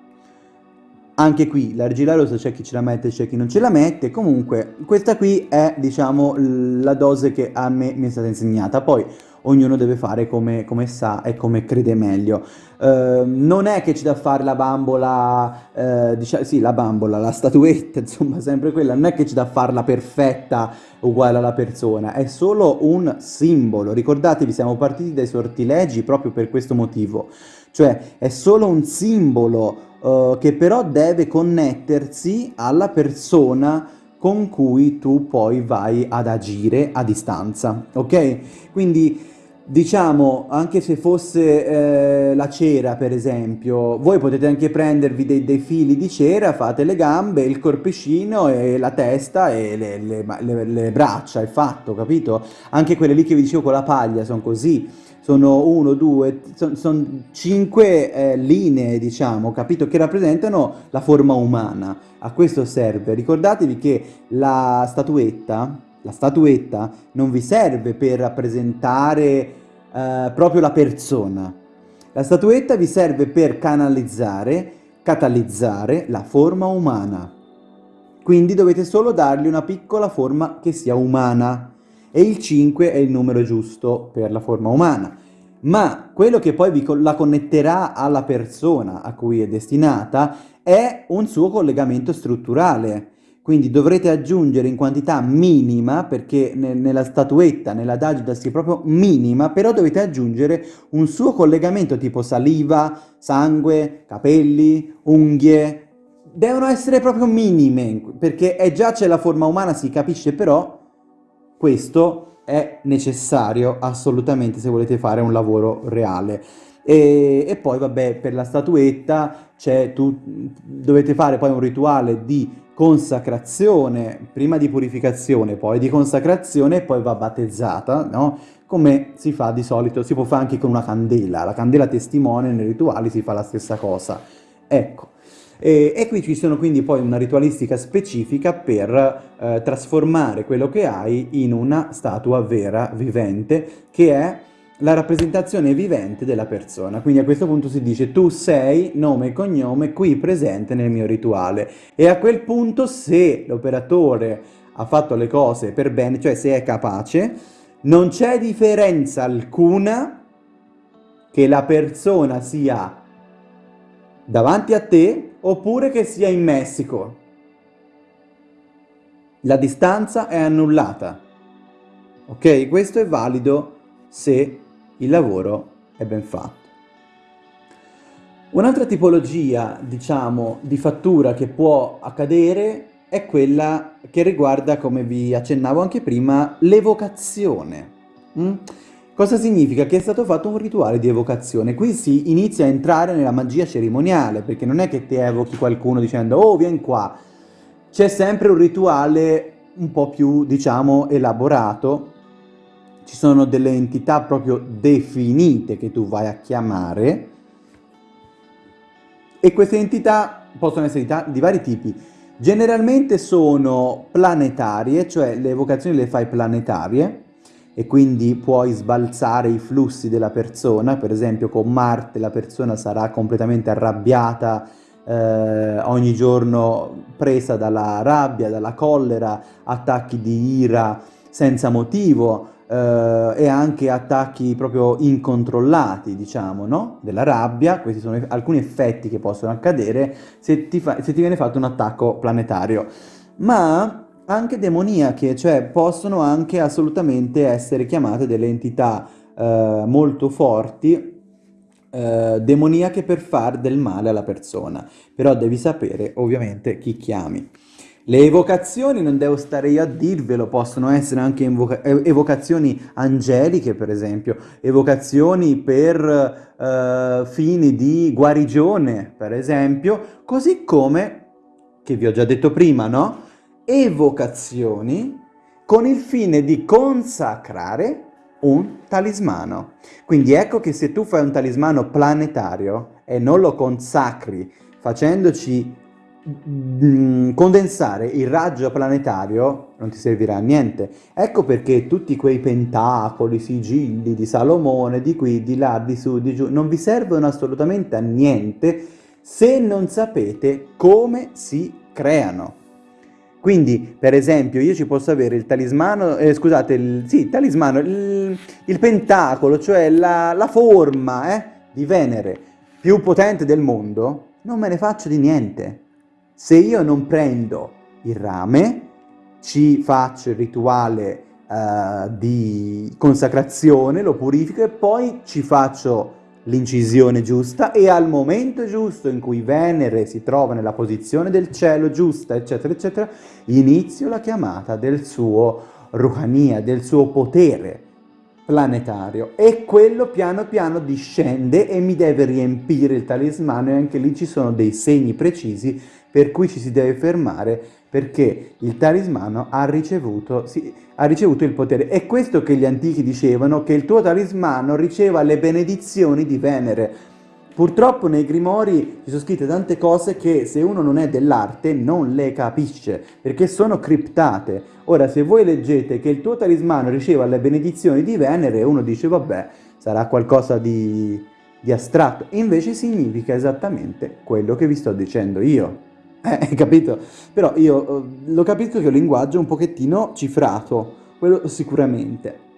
Anche qui l'argilla rossa c'è chi ce la mette e c'è chi non ce la mette, comunque questa qui è diciamo la dose che a me mi è stata insegnata. Poi ognuno deve fare come, come sa e come crede meglio. Uh, non è che ci da fare la bambola, uh, diciamo, sì la bambola, la statuetta, insomma sempre quella, non è che ci da farla perfetta uguale alla persona, è solo un simbolo. Ricordatevi, siamo partiti dai sortilegi proprio per questo motivo, cioè è solo un simbolo uh, che però deve connettersi alla persona con cui tu poi vai ad agire a distanza, ok? Quindi diciamo, anche se fosse eh, la cera per esempio, voi potete anche prendervi dei, dei, fili di cera, fate le gambe, il corpicino e la testa e le, le, le, le braccia, è fatto, capito? Anche quelle lì che vi dicevo con la paglia sono così, sono uno, due, sono son cinque eh, linee, diciamo, capito, che rappresentano la forma umana. A questo serve. Ricordatevi che la statuetta, la statuetta non vi serve per rappresentare eh, proprio la persona. La statuetta vi serve per canalizzare, catalizzare la forma umana. Quindi dovete solo dargli una piccola forma che sia umana e il 5 è il numero giusto per la forma umana. Ma quello che poi vi, la connetterà alla persona a cui è destinata è un suo collegamento strutturale. Quindi dovrete aggiungere in quantità minima, perché ne, nella statuetta, nella si è proprio minima, però dovete aggiungere un suo collegamento tipo saliva, sangue, capelli, unghie. Devono essere proprio minime, perché è già c'è la forma umana, si capisce, però questo è necessario assolutamente se volete fare un lavoro reale. E, e poi vabbè per la statuetta c'è tu dovete fare poi un rituale di consacrazione, prima di purificazione, poi di consacrazione e poi va battezzata, no? Come si fa di solito, si può fare anche con una candela, la candela testimone nei rituali si fa la stessa cosa. Ecco, e, e, qui ci sono quindi poi una ritualistica specifica per eh, trasformare quello che hai in una statua vera, vivente, che è la rappresentazione vivente della persona. Quindi a questo punto si dice tu sei nome e cognome qui presente nel mio rituale. E a quel punto se l'operatore ha fatto le cose per bene, cioè se è capace, non c'è differenza alcuna che la persona sia davanti a te oppure che sia in Messico. La distanza è annullata. Ok? Questo è valido se il lavoro è ben fatto. Un'altra tipologia, diciamo, di fattura che può accadere è quella che riguarda, come vi accennavo anche prima, l'evocazione. Mm? Cosa significa? Che è stato fatto un rituale di evocazione. Qui si inizia a entrare nella magia cerimoniale, perché non è che ti evochi qualcuno dicendo «Oh, vieni qua». C'è sempre un rituale un po' più, diciamo, elaborato ci sono delle entità proprio definite che tu vai a chiamare e queste entità possono essere di vari tipi. Generalmente sono planetarie, cioè le evocazioni le fai planetarie e quindi puoi sbalzare i flussi della persona, per esempio con Marte la persona sarà completamente arrabbiata, eh, ogni giorno presa dalla rabbia, dalla collera, attacchi di ira senza motivo eh, e anche attacchi proprio incontrollati, diciamo, no? della rabbia, questi sono alcuni effetti che possono accadere se ti, se ti viene fatto un attacco planetario. Ma anche demoniache, cioè possono anche assolutamente essere chiamate delle entità eh, molto forti, eh, demoniache per far del male alla persona, però devi sapere ovviamente chi chiami. Le evocazioni, non devo stare io a dirvelo, possono essere anche evocazioni angeliche, per esempio, evocazioni per eh, fini di guarigione, per esempio, così come, che vi ho già detto prima, no? Evocazioni con il fine di consacrare un talismano. Quindi ecco che se tu fai un talismano planetario e non lo consacri facendoci mm, condensare il raggio planetario non ti servirà a niente. Ecco perché tutti quei pentacoli, sigilli di Salomone, di qui, di là, di su, di giù, non vi servono assolutamente a niente se non sapete come si creano. Quindi, per esempio, io ci posso avere il talismano, eh, scusate, il, sì, talismano, il, il pentacolo, cioè la, la forma eh, di Venere più potente del mondo, non me ne faccio di niente. Se io non prendo il rame, ci faccio il rituale uh, di consacrazione, lo purifico e poi ci faccio l'incisione giusta e al momento giusto in cui Venere si trova nella posizione del cielo giusta, eccetera, eccetera, inizio la chiamata del suo Ruhania, del suo potere planetario. E quello piano piano discende e mi deve riempire il talismano e anche lì ci sono dei segni precisi per cui ci si deve fermare perché il talismano ha ricevuto, sì, ha ricevuto il potere. È questo che gli antichi dicevano, che il tuo talismano riceva le benedizioni di Venere. Purtroppo nei Grimori ci sono scritte tante cose che se uno non è dell'arte non le capisce, perché sono criptate. Ora, se voi leggete che il tuo talismano riceva le benedizioni di Venere, uno dice, vabbè, sarà qualcosa di, di astratto. Invece significa esattamente quello che vi sto dicendo io. Eh, capito? Però io eh, lo capisco che è un linguaggio un pochettino cifrato, quello sicuramente.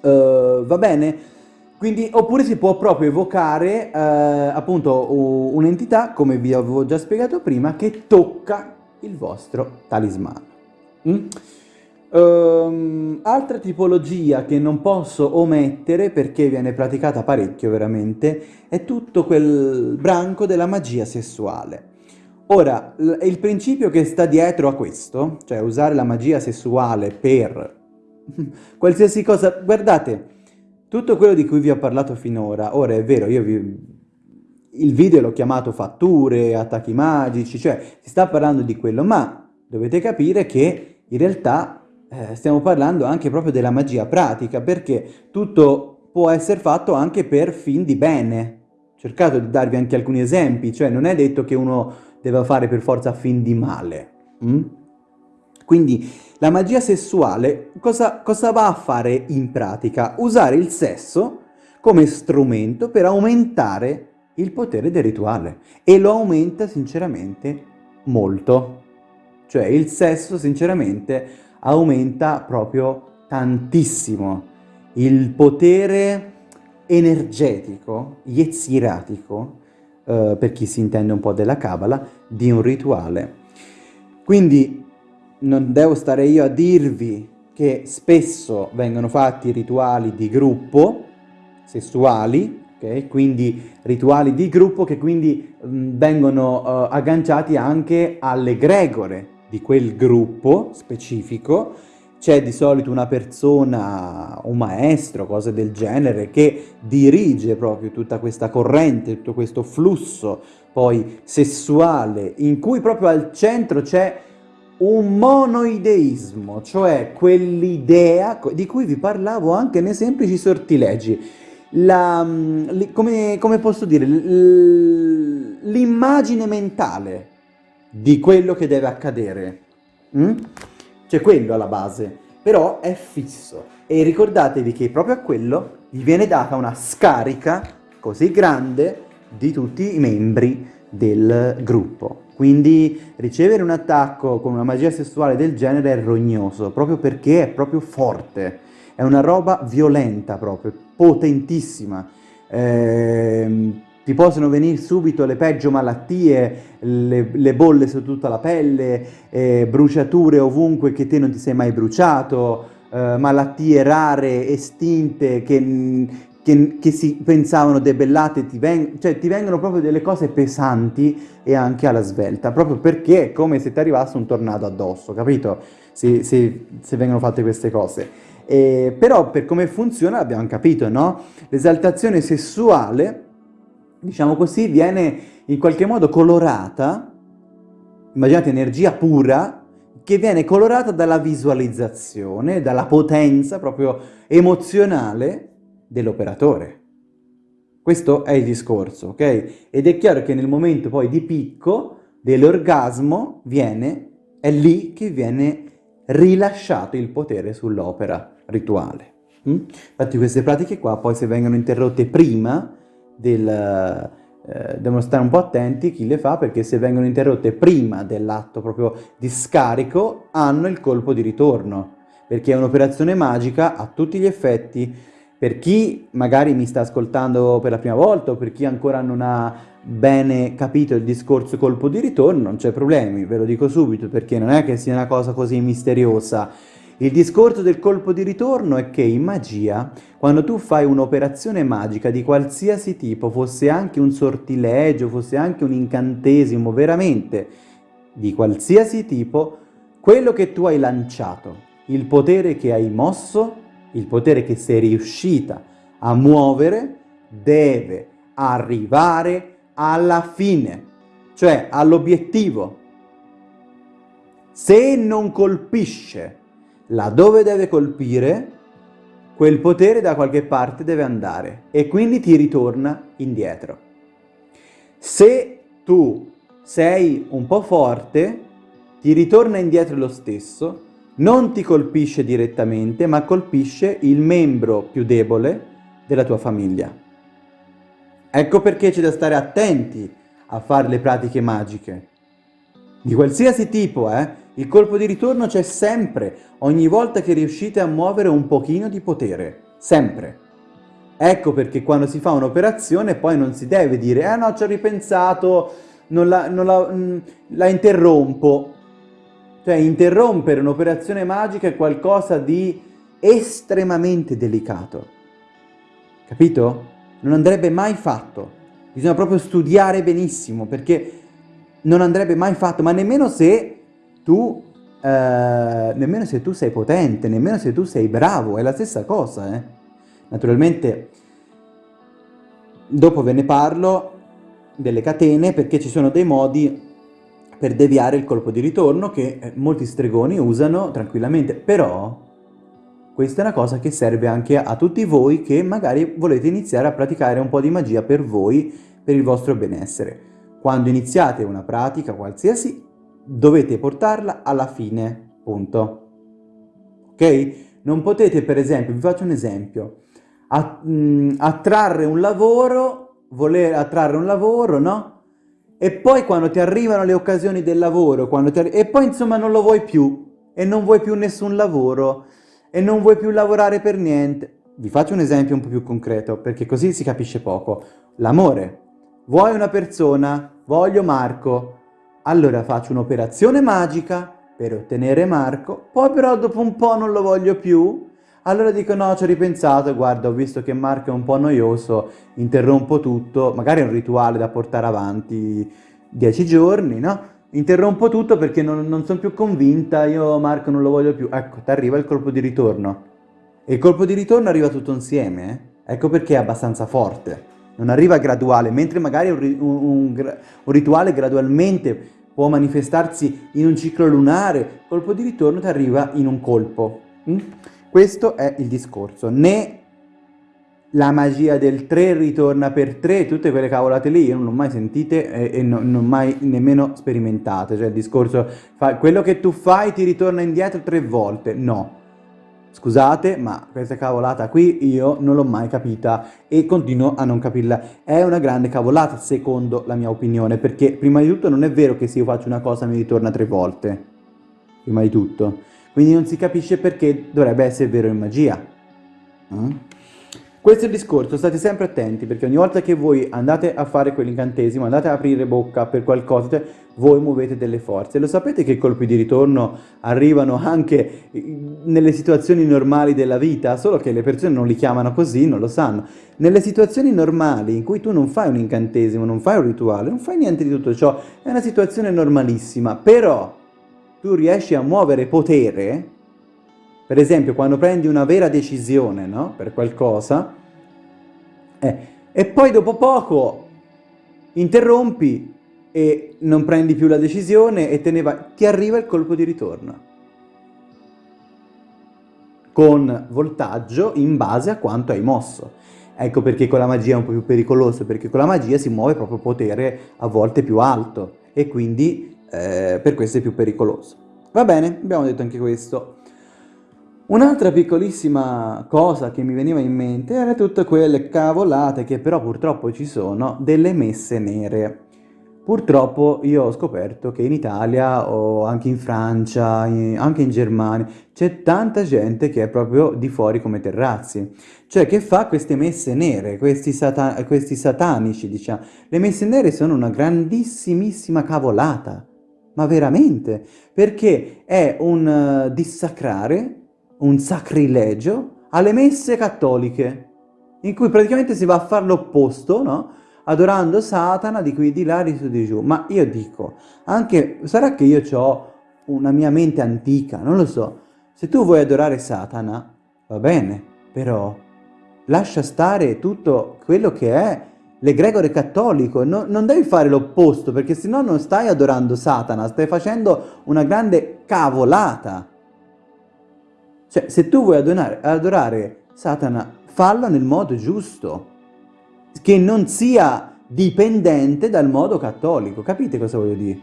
Uh, va bene? Quindi, oppure si può proprio evocare uh, appunto un'entità, come vi avevo già spiegato prima, che tocca il vostro talismano. Mm? Um, altra tipologia che non posso omettere perché viene praticata parecchio veramente è tutto quel branco della magia sessuale. Ora, il principio che sta dietro a questo, cioè usare la magia sessuale per qualsiasi cosa, guardate, tutto quello di cui vi ho parlato finora, ora è vero, io vi... il video l'ho chiamato fatture, attacchi magici, cioè si sta parlando di quello, ma dovete capire che in realtà eh, stiamo parlando anche proprio della magia pratica, perché tutto può essere fatto anche per fin di bene. Ho cercato di darvi anche alcuni esempi, cioè non è detto che uno deve fare per forza fin di male. Mm? Quindi la magia sessuale cosa, cosa va a fare in pratica? Usare il sesso come strumento per aumentare il potere del rituale e lo aumenta sinceramente molto. Cioè il sesso sinceramente aumenta proprio tantissimo il potere energetico, yetziratico, eh, per chi si intende un po' della Kabbalah, di un rituale. Quindi non devo stare io a dirvi che spesso vengono fatti rituali di gruppo, sessuali, okay? quindi rituali di gruppo che quindi mh, vengono uh, agganciati anche alle gregore di quel gruppo specifico, c'è di solito una persona, un maestro, cose del genere, che dirige proprio tutta questa corrente, tutto questo flusso poi sessuale, in cui proprio al centro c'è un monoideismo, cioè quell'idea di cui vi parlavo anche nei semplici sortilegi. La, mm, come, come posso dire, l'immagine mentale di quello che deve accadere. Mm? C'è quello alla base, però è fisso. E ricordatevi che proprio a quello gli viene data una scarica così grande di tutti i membri del gruppo. Quindi ricevere un attacco con una magia sessuale del genere è rognoso, proprio perché è proprio forte, è una roba violenta proprio, potentissima. Eh, ti possono venire subito le peggio malattie, le, le bolle su tutta la pelle, eh, bruciature ovunque che te non ti sei mai bruciato, eh, malattie rare, estinte, che, che, che, si pensavano debellate, ti, veng cioè, ti vengono proprio delle cose pesanti e anche alla svelta, proprio perché è come se ti arrivasse un tornado addosso, capito? Se, se, se vengono fatte queste cose. Eh, però per come funziona abbiamo capito, no? L'esaltazione sessuale diciamo così, viene in qualche modo colorata, immaginate energia pura, che viene colorata dalla visualizzazione, dalla potenza proprio emozionale dell'operatore. Questo è il discorso, ok? Ed è chiaro che nel momento poi di picco dell'orgasmo viene, è lì che viene rilasciato il potere sull'opera rituale. Mm? Infatti queste pratiche qua poi se vengono interrotte prima del, eh, devono stare un po' attenti chi le fa perché se vengono interrotte prima dell'atto proprio di scarico hanno il colpo di ritorno. Perché è un'operazione magica a tutti gli effetti. Per chi magari mi sta ascoltando per la prima volta o per chi ancora non ha bene capito il discorso colpo di ritorno non c'è problemi, ve lo dico subito perché non è che sia una cosa così misteriosa il discorso del colpo di ritorno è che in magia, quando tu fai un'operazione magica di qualsiasi tipo, fosse anche un sortilegio, fosse anche un incantesimo, veramente di qualsiasi tipo, quello che tu hai lanciato, il potere che hai mosso, il potere che sei riuscita a muovere, deve arrivare alla fine, cioè all'obiettivo. Se non colpisce laddove deve colpire, quel potere da qualche parte deve andare e quindi ti ritorna indietro. Se tu sei un po' forte, ti ritorna indietro lo stesso, non ti colpisce direttamente, ma colpisce il membro più debole della tua famiglia. Ecco perché c'è da stare attenti a fare le pratiche magiche. Di qualsiasi tipo, eh? Il colpo di ritorno c'è sempre, ogni volta che riuscite a muovere un pochino di potere. Sempre. Ecco perché quando si fa un'operazione poi non si deve dire «Eh no, ci ho ripensato, non la, non la, mm, la interrompo». Cioè, interrompere un'operazione magica è qualcosa di estremamente delicato. Capito? Non andrebbe mai fatto. Bisogna proprio studiare benissimo, perché non andrebbe mai fatto, ma nemmeno se tu, eh, nemmeno se tu sei potente, nemmeno se tu sei bravo, è la stessa cosa, eh. Naturalmente, dopo ve ne parlo delle catene, perché ci sono dei modi per deviare il colpo di ritorno che eh, molti stregoni usano tranquillamente, però questa è una cosa che serve anche a tutti voi che magari volete iniziare a praticare un po' di magia per voi, per il vostro benessere. Quando iniziate una pratica qualsiasi, dovete portarla alla fine, punto. Ok? Non potete, per esempio, vi faccio un esempio, mm, attrarre un lavoro, voler attrarre un lavoro, no? E poi quando ti arrivano le occasioni del lavoro, e poi insomma non lo vuoi più, e non vuoi più nessun lavoro, e non vuoi più lavorare per niente. Vi faccio un esempio un po' più concreto, perché così si capisce poco. L'amore. Vuoi una persona? Voglio Marco allora faccio un'operazione magica per ottenere Marco, poi però dopo un po' non lo voglio più, allora dico no, ci ho ripensato, guarda, ho visto che Marco è un po' noioso, interrompo tutto, magari è un rituale da portare avanti dieci giorni, no? Interrompo tutto perché non, non sono più convinta, io Marco non lo voglio più. Ecco, ti arriva il colpo di ritorno. E il colpo di ritorno arriva tutto insieme, eh? Ecco perché è abbastanza forte. Non arriva graduale, mentre magari un, un, un, rituale gradualmente può manifestarsi in un ciclo lunare, colpo di ritorno ti arriva in un colpo. Mm? Questo è il discorso. Né la magia del 3 ritorna per 3, tutte quelle cavolate lì, io non l'ho mai sentite e, e non, non mai nemmeno sperimentate, cioè il discorso, fa, quello che tu fai ti ritorna indietro tre volte, no. Scusate, ma questa cavolata qui io non l'ho mai capita e continuo a non capirla. È una grande cavolata, secondo la mia opinione, perché prima di tutto non è vero che se io faccio una cosa mi ritorna tre volte. Prima di tutto. Quindi non si capisce perché dovrebbe essere vero in magia. Mm? Questo è il discorso, state sempre attenti, perché ogni volta che voi andate a fare quell'incantesimo, andate a aprire bocca per qualcosa, voi muovete delle forze. Lo sapete che i colpi di ritorno arrivano anche nelle situazioni normali della vita, solo che le persone non li chiamano così, non lo sanno. Nelle situazioni normali in cui tu non fai un incantesimo, non fai un rituale, non fai niente di tutto ciò, è una situazione normalissima, però tu riesci a muovere potere per esempio, quando prendi una vera decisione no? per qualcosa, eh, e poi dopo poco interrompi e non prendi più la decisione e te ne vai, ti arriva il colpo di ritorno. Con voltaggio in base a quanto hai mosso. Ecco perché con la magia è un po' più pericoloso, perché con la magia si muove proprio potere a volte più alto e quindi eh, per questo è più pericoloso. Va bene, abbiamo detto anche questo. Un'altra piccolissima cosa che mi veniva in mente era tutte quelle cavolate che però purtroppo ci sono delle messe nere. Purtroppo io ho scoperto che in Italia o anche in Francia, anche in Germania, c'è tanta gente che è proprio di fuori come terrazzi, cioè che fa queste messe nere, questi, sata questi satanici, diciamo. Le messe nere sono una grandissimissima cavolata, ma veramente, perché è un uh, dissacrare un sacrilegio alle messe cattoliche, in cui praticamente si va a fare l'opposto, no? Adorando Satana di qui di là, di su di giù. Ma io dico, anche, sarà che io ho una mia mente antica, non lo so. Se tu vuoi adorare Satana, va bene, però lascia stare tutto quello che è l'egregore cattolico, no, non devi fare l'opposto, perché se no non stai adorando Satana, stai facendo una grande cavolata. Cioè, se tu vuoi adorare, adorare Satana, fallo nel modo giusto, che non sia dipendente dal modo cattolico. Capite cosa voglio dire?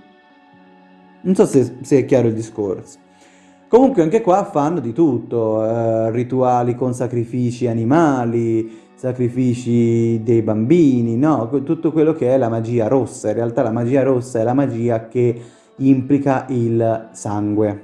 Non so se, se è chiaro il discorso. Comunque anche qua fanno di tutto, eh, rituali con sacrifici animali, sacrifici dei bambini, no? Tutto quello che è la magia rossa. In realtà la magia rossa è la magia che implica il sangue.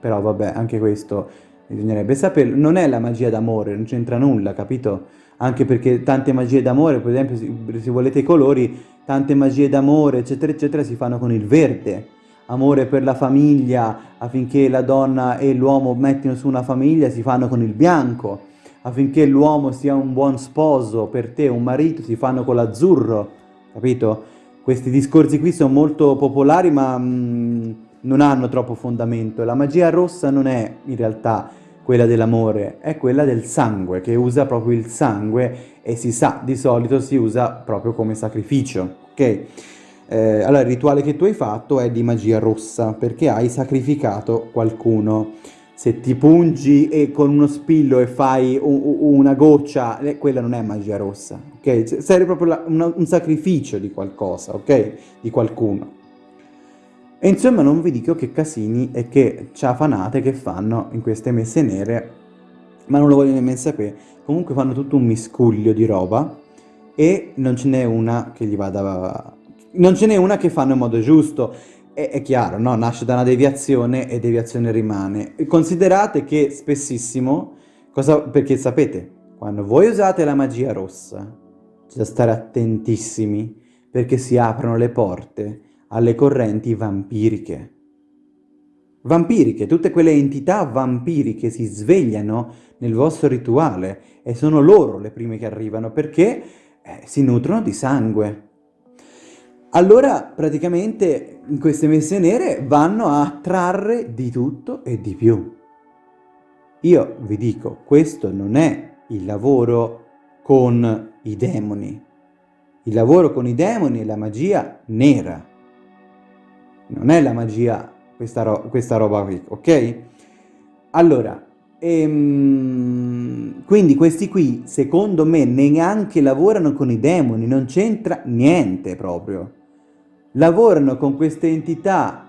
Però vabbè, anche questo bisognerebbe saperlo, non è la magia d'amore, non c'entra nulla, capito? Anche perché tante magie d'amore, per esempio, se volete i colori, tante magie d'amore, eccetera, eccetera, si fanno con il verde. Amore per la famiglia, affinché la donna e l'uomo mettino su una famiglia, si fanno con il bianco. Affinché l'uomo sia un buon sposo per te, un marito, si fanno con l'azzurro, capito? Questi discorsi qui sono molto popolari, ma... Mm, non hanno troppo fondamento. La magia rossa non è in realtà quella dell'amore, è quella del sangue, che usa proprio il sangue e si sa, di solito si usa proprio come sacrificio, ok? Eh, allora il rituale che tu hai fatto è di magia rossa, perché hai sacrificato qualcuno. Se ti pungi e con uno spillo e fai una goccia, eh, quella non è magia rossa, ok? Serve proprio un sacrificio di qualcosa, ok? Di qualcuno. E insomma non vi dico che casini e che ciafanate che fanno in queste messe nere, ma non lo voglio nemmeno sapere. Comunque fanno tutto un miscuglio di roba e non ce n'è una che gli vada... Non ce n'è una che fanno in modo giusto. E, è chiaro, no? Nasce da una deviazione e deviazione rimane. considerate che spessissimo, cosa... perché sapete, quando voi usate la magia rossa, c'è da stare attentissimi perché si aprono le porte alle correnti vampiriche. Vampiriche, tutte quelle entità vampiriche si svegliano nel vostro rituale e sono loro le prime che arrivano perché eh, si nutrono di sangue. Allora praticamente queste messe nere vanno a trarre di tutto e di più. Io vi dico, questo non è il lavoro con i demoni. Il lavoro con i demoni è la magia nera non è la magia questa, ro questa roba qui, ok? Allora, ehm, quindi questi qui, secondo me, neanche lavorano con i demoni, non c'entra niente proprio. Lavorano con queste entità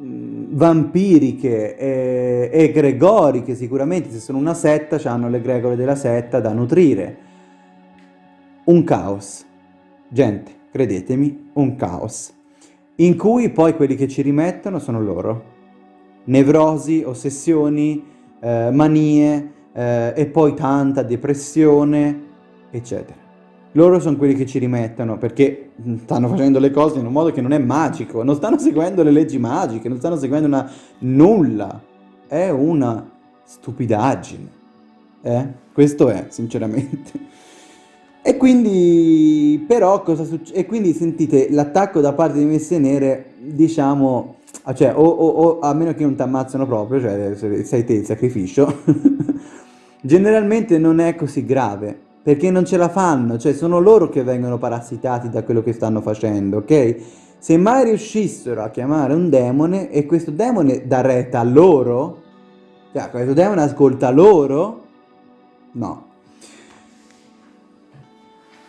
vampiriche e egregoriche sicuramente, se sono una setta hanno l'egregore della setta da nutrire. Un caos, gente, credetemi, un caos, in cui poi quelli che ci rimettono sono loro. Nevrosi, ossessioni, eh, manie eh, e poi tanta depressione, eccetera. Loro sono quelli che ci rimettono perché stanno facendo le cose in un modo che non è magico, non stanno seguendo le leggi magiche, non stanno seguendo una... nulla. È una stupidaggine. Eh? Questo è, sinceramente. E quindi, però, cosa succede? E quindi sentite, l'attacco da parte di Messe Nere, diciamo, cioè, o, o, o a meno che non ti ammazzano proprio, cioè sei te il sacrificio, generalmente non è così grave perché non ce la fanno, cioè sono loro che vengono parassitati da quello che stanno facendo, ok? Se mai riuscissero a chiamare un demone e questo demone dà retta a loro, cioè questo demone ascolta loro, no.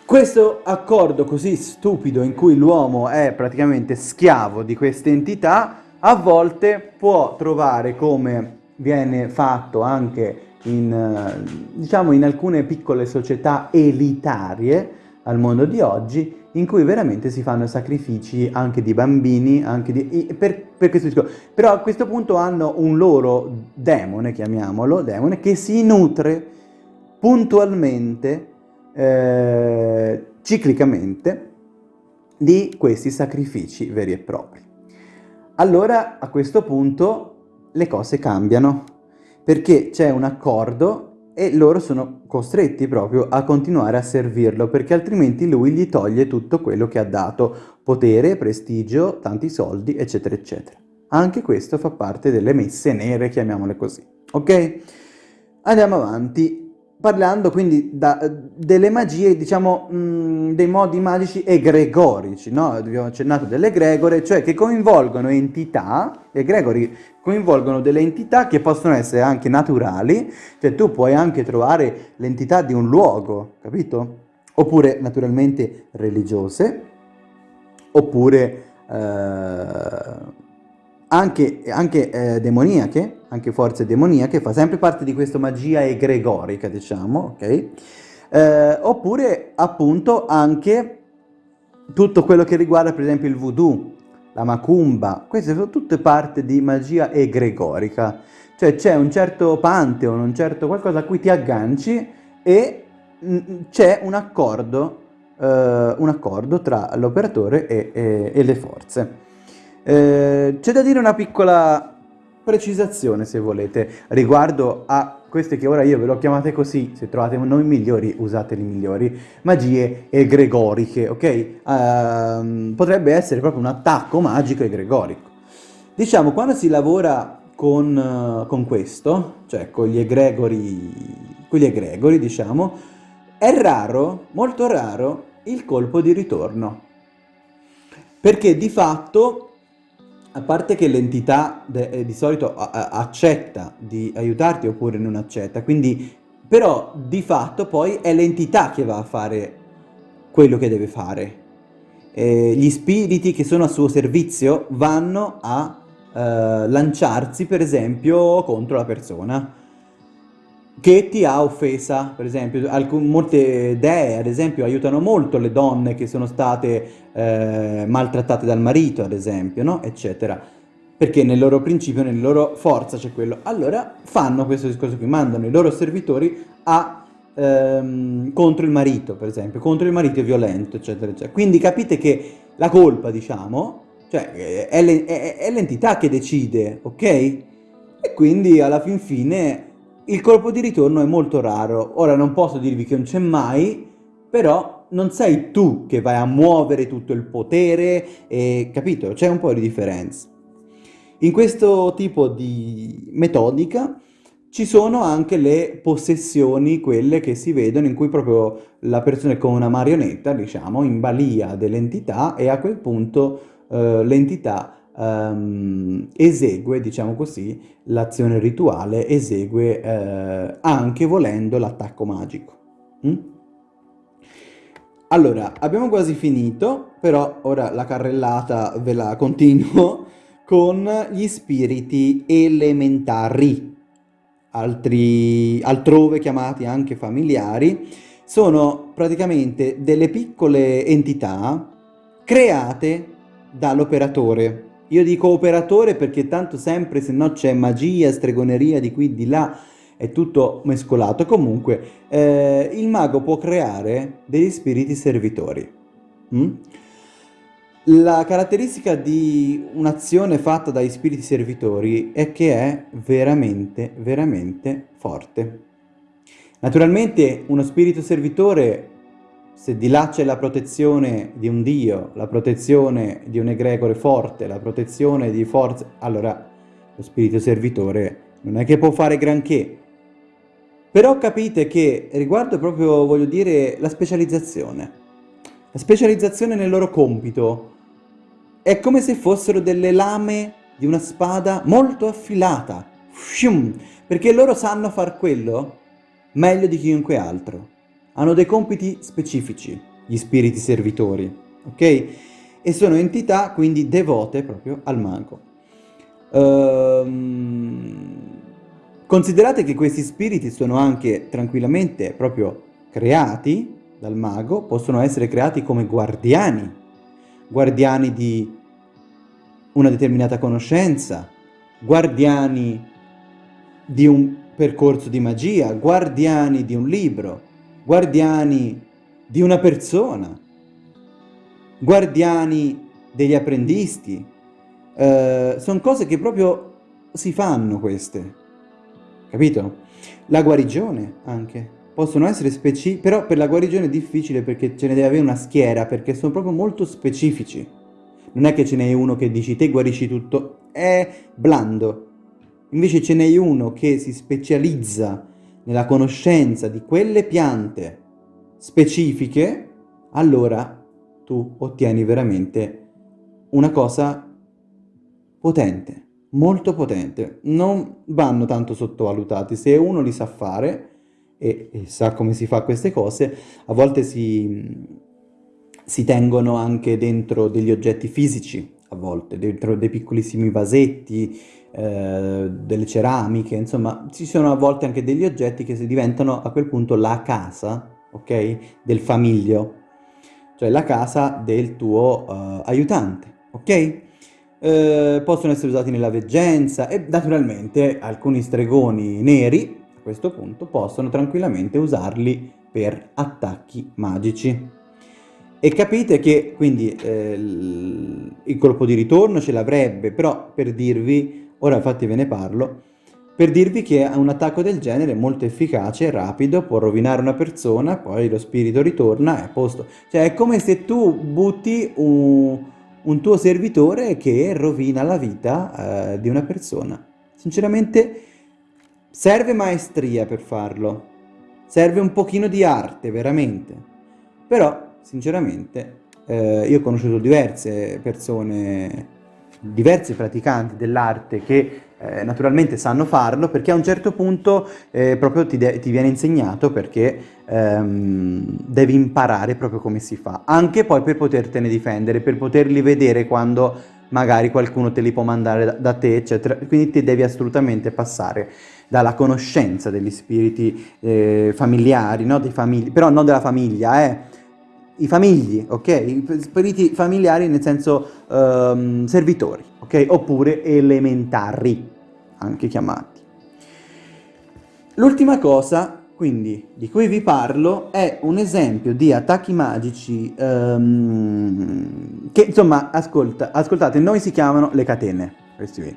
Questo accordo così stupido in cui l'uomo è praticamente schiavo di queste entità, a volte può trovare come viene fatto anche in, eh, diciamo in alcune piccole società elitarie al mondo di oggi in cui veramente si fanno sacrifici anche di bambini, anche di, per, per questo discorso. Però a questo punto hanno un loro demone, chiamiamolo, demone, che si nutre puntualmente, eh, ciclicamente, di questi sacrifici veri e propri. Allora a questo punto le cose cambiano perché c'è un accordo e loro sono costretti proprio a continuare a servirlo, perché altrimenti lui gli toglie tutto quello che ha dato, potere, prestigio, tanti soldi, eccetera, eccetera. Anche questo fa parte delle messe nere, chiamiamole così. Ok? Andiamo avanti parlando quindi da, delle magie, diciamo, mh, dei modi magici egregorici, no? Abbiamo accennato dell'egregore, cioè che coinvolgono entità, egregori coinvolgono delle entità che possono essere anche naturali, cioè tu puoi anche trovare l'entità di un luogo, capito? Oppure naturalmente religiose, oppure eh, anche, anche eh, demoniache, anche forze demoniache, fa sempre parte di questa magia egregorica, diciamo, ok? Eh, oppure appunto anche tutto quello che riguarda per esempio il voodoo, la macumba, queste sono tutte parte di magia egregorica, cioè c'è un certo pantheon, un certo qualcosa a cui ti agganci e mm, c'è un eh, un accordo tra l'operatore e, e, e le forze. Eh, c'è da dire una piccola precisazione, se volete, riguardo a queste che ora io ve l'ho chiamate così, se trovate nomi migliori usate migliori, magie egregoriche, ok? Uh, potrebbe essere proprio un attacco magico egregorico. Diciamo, quando si lavora con, uh, con questo, cioè con gli egregori, con gli egregori, diciamo, è raro, molto raro, il colpo di ritorno. Perché di fatto a parte che l'entità eh, di solito accetta di aiutarti oppure non accetta, quindi però di fatto poi è l'entità che va a fare quello che deve fare. Eh, gli spiriti che sono a suo servizio vanno a eh, lanciarsi per esempio contro la persona che ti ha offesa, per esempio, Alcun, molte dee, ad esempio, aiutano molto le donne che sono state eh, maltrattate dal marito, ad esempio, no? eccetera, perché nel loro principio, nella loro forza c'è quello. Allora fanno questo discorso qui, mandano i loro servitori a, ehm, contro il marito, per esempio, contro il marito violento, eccetera, eccetera. Quindi capite che la colpa, diciamo, cioè, è l'entità che decide, ok? E quindi alla fin fine il colpo di ritorno è molto raro. Ora non posso dirvi che non c'è mai, però non sei tu che vai a muovere tutto il potere, e, capito? C'è un po' di differenza. In questo tipo di metodica ci sono anche le possessioni, quelle che si vedono, in cui proprio la persona è come una marionetta, diciamo, in balia dell'entità e a quel punto eh, l'entità ehm, esegue, diciamo così, l'azione rituale, esegue eh, anche volendo l'attacco magico. Mm? Allora, abbiamo quasi finito, però ora la carrellata ve la continuo con gli spiriti elementari, altri, altrove chiamati anche familiari, sono praticamente delle piccole entità create dall'operatore. Io dico operatore perché tanto sempre se no c'è magia, stregoneria di qui, di là, è tutto mescolato. Comunque, eh, il mago può creare degli spiriti servitori. Mm? La caratteristica di un'azione fatta dai spiriti servitori è che è veramente, veramente forte. Naturalmente uno spirito servitore, se di là c'è la protezione di un dio, la protezione di un egregore forte, la protezione di forze, allora lo spirito servitore non è che può fare granché, però capite che riguardo proprio, voglio dire, la specializzazione, la specializzazione nel loro compito è come se fossero delle lame di una spada molto affilata, perché loro sanno far quello meglio di chiunque altro. Hanno dei compiti specifici, gli spiriti servitori, ok? E sono entità quindi devote proprio al mago. Ehm... Considerate che questi spiriti sono anche tranquillamente proprio creati dal mago, possono essere creati come guardiani, guardiani di una determinata conoscenza, guardiani di un percorso di magia, guardiani di un libro, guardiani di una persona, guardiani degli apprendisti. Eh, sono cose che proprio si fanno queste capito? La guarigione anche. Possono essere specifici, però per la guarigione è difficile perché ce ne deve avere una schiera, perché sono proprio molto specifici. Non è che ce n'è uno che dici te guarisci tutto, è blando. Invece ce n'è uno che si specializza nella conoscenza di quelle piante specifiche, allora tu ottieni veramente una cosa potente molto potente, non vanno tanto sottovalutati, se uno li sa fare e, e sa come si fa queste cose, a volte si, si tengono anche dentro degli oggetti fisici, a volte, dentro dei piccolissimi vasetti, eh, delle ceramiche, insomma, ci sono a volte anche degli oggetti che si diventano a quel punto la casa, ok, del famiglio, cioè la casa del tuo uh, aiutante, ok? eh, possono essere usati nella veggenza e naturalmente alcuni stregoni neri a questo punto possono tranquillamente usarli per attacchi magici. E capite che quindi eh, il colpo di ritorno ce l'avrebbe, però per dirvi, ora infatti ve ne parlo, per dirvi che un attacco del genere è molto efficace, rapido, può rovinare una persona, poi lo spirito ritorna e a posto. Cioè è come se tu butti un un tuo servitore che rovina la vita eh, di una persona. Sinceramente serve maestria per farlo, serve un pochino di arte veramente, però sinceramente eh, io ho conosciuto diverse persone, diversi praticanti dell'arte che eh, naturalmente sanno farlo perché a un certo punto eh, proprio ti, ti, viene insegnato perché ehm, devi imparare proprio come si fa, anche poi per potertene difendere, per poterli vedere quando magari qualcuno te li può mandare da, da te, eccetera, quindi ti devi assolutamente passare dalla conoscenza degli spiriti eh, familiari, no? Famigli, però non della famiglia, eh, i famigli, ok? I spiriti familiari nel senso um, servitori, ok? Oppure elementari, anche chiamati. L'ultima cosa, quindi, di cui vi parlo è un esempio di attacchi magici um, che, insomma, ascolta, ascoltate, noi si chiamano le catene, questi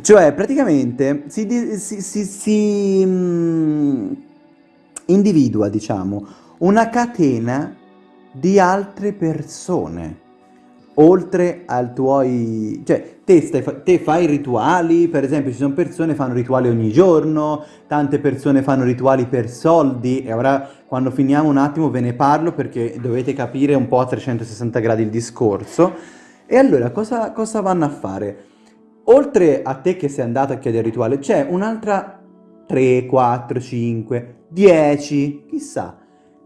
Cioè, praticamente, si, si, si, si um, individua, diciamo, una catena di altre persone oltre al tuoi... cioè te, stai, te fai rituali, per esempio ci sono persone che fanno rituali ogni giorno, tante persone fanno rituali per soldi e ora quando finiamo un attimo ve ne parlo perché dovete capire un po' a 360 gradi il discorso. E allora cosa, cosa vanno a fare? Oltre a te che sei andato a chiedere il rituale, c'è un'altra 3, 4, 5, 10, chissà,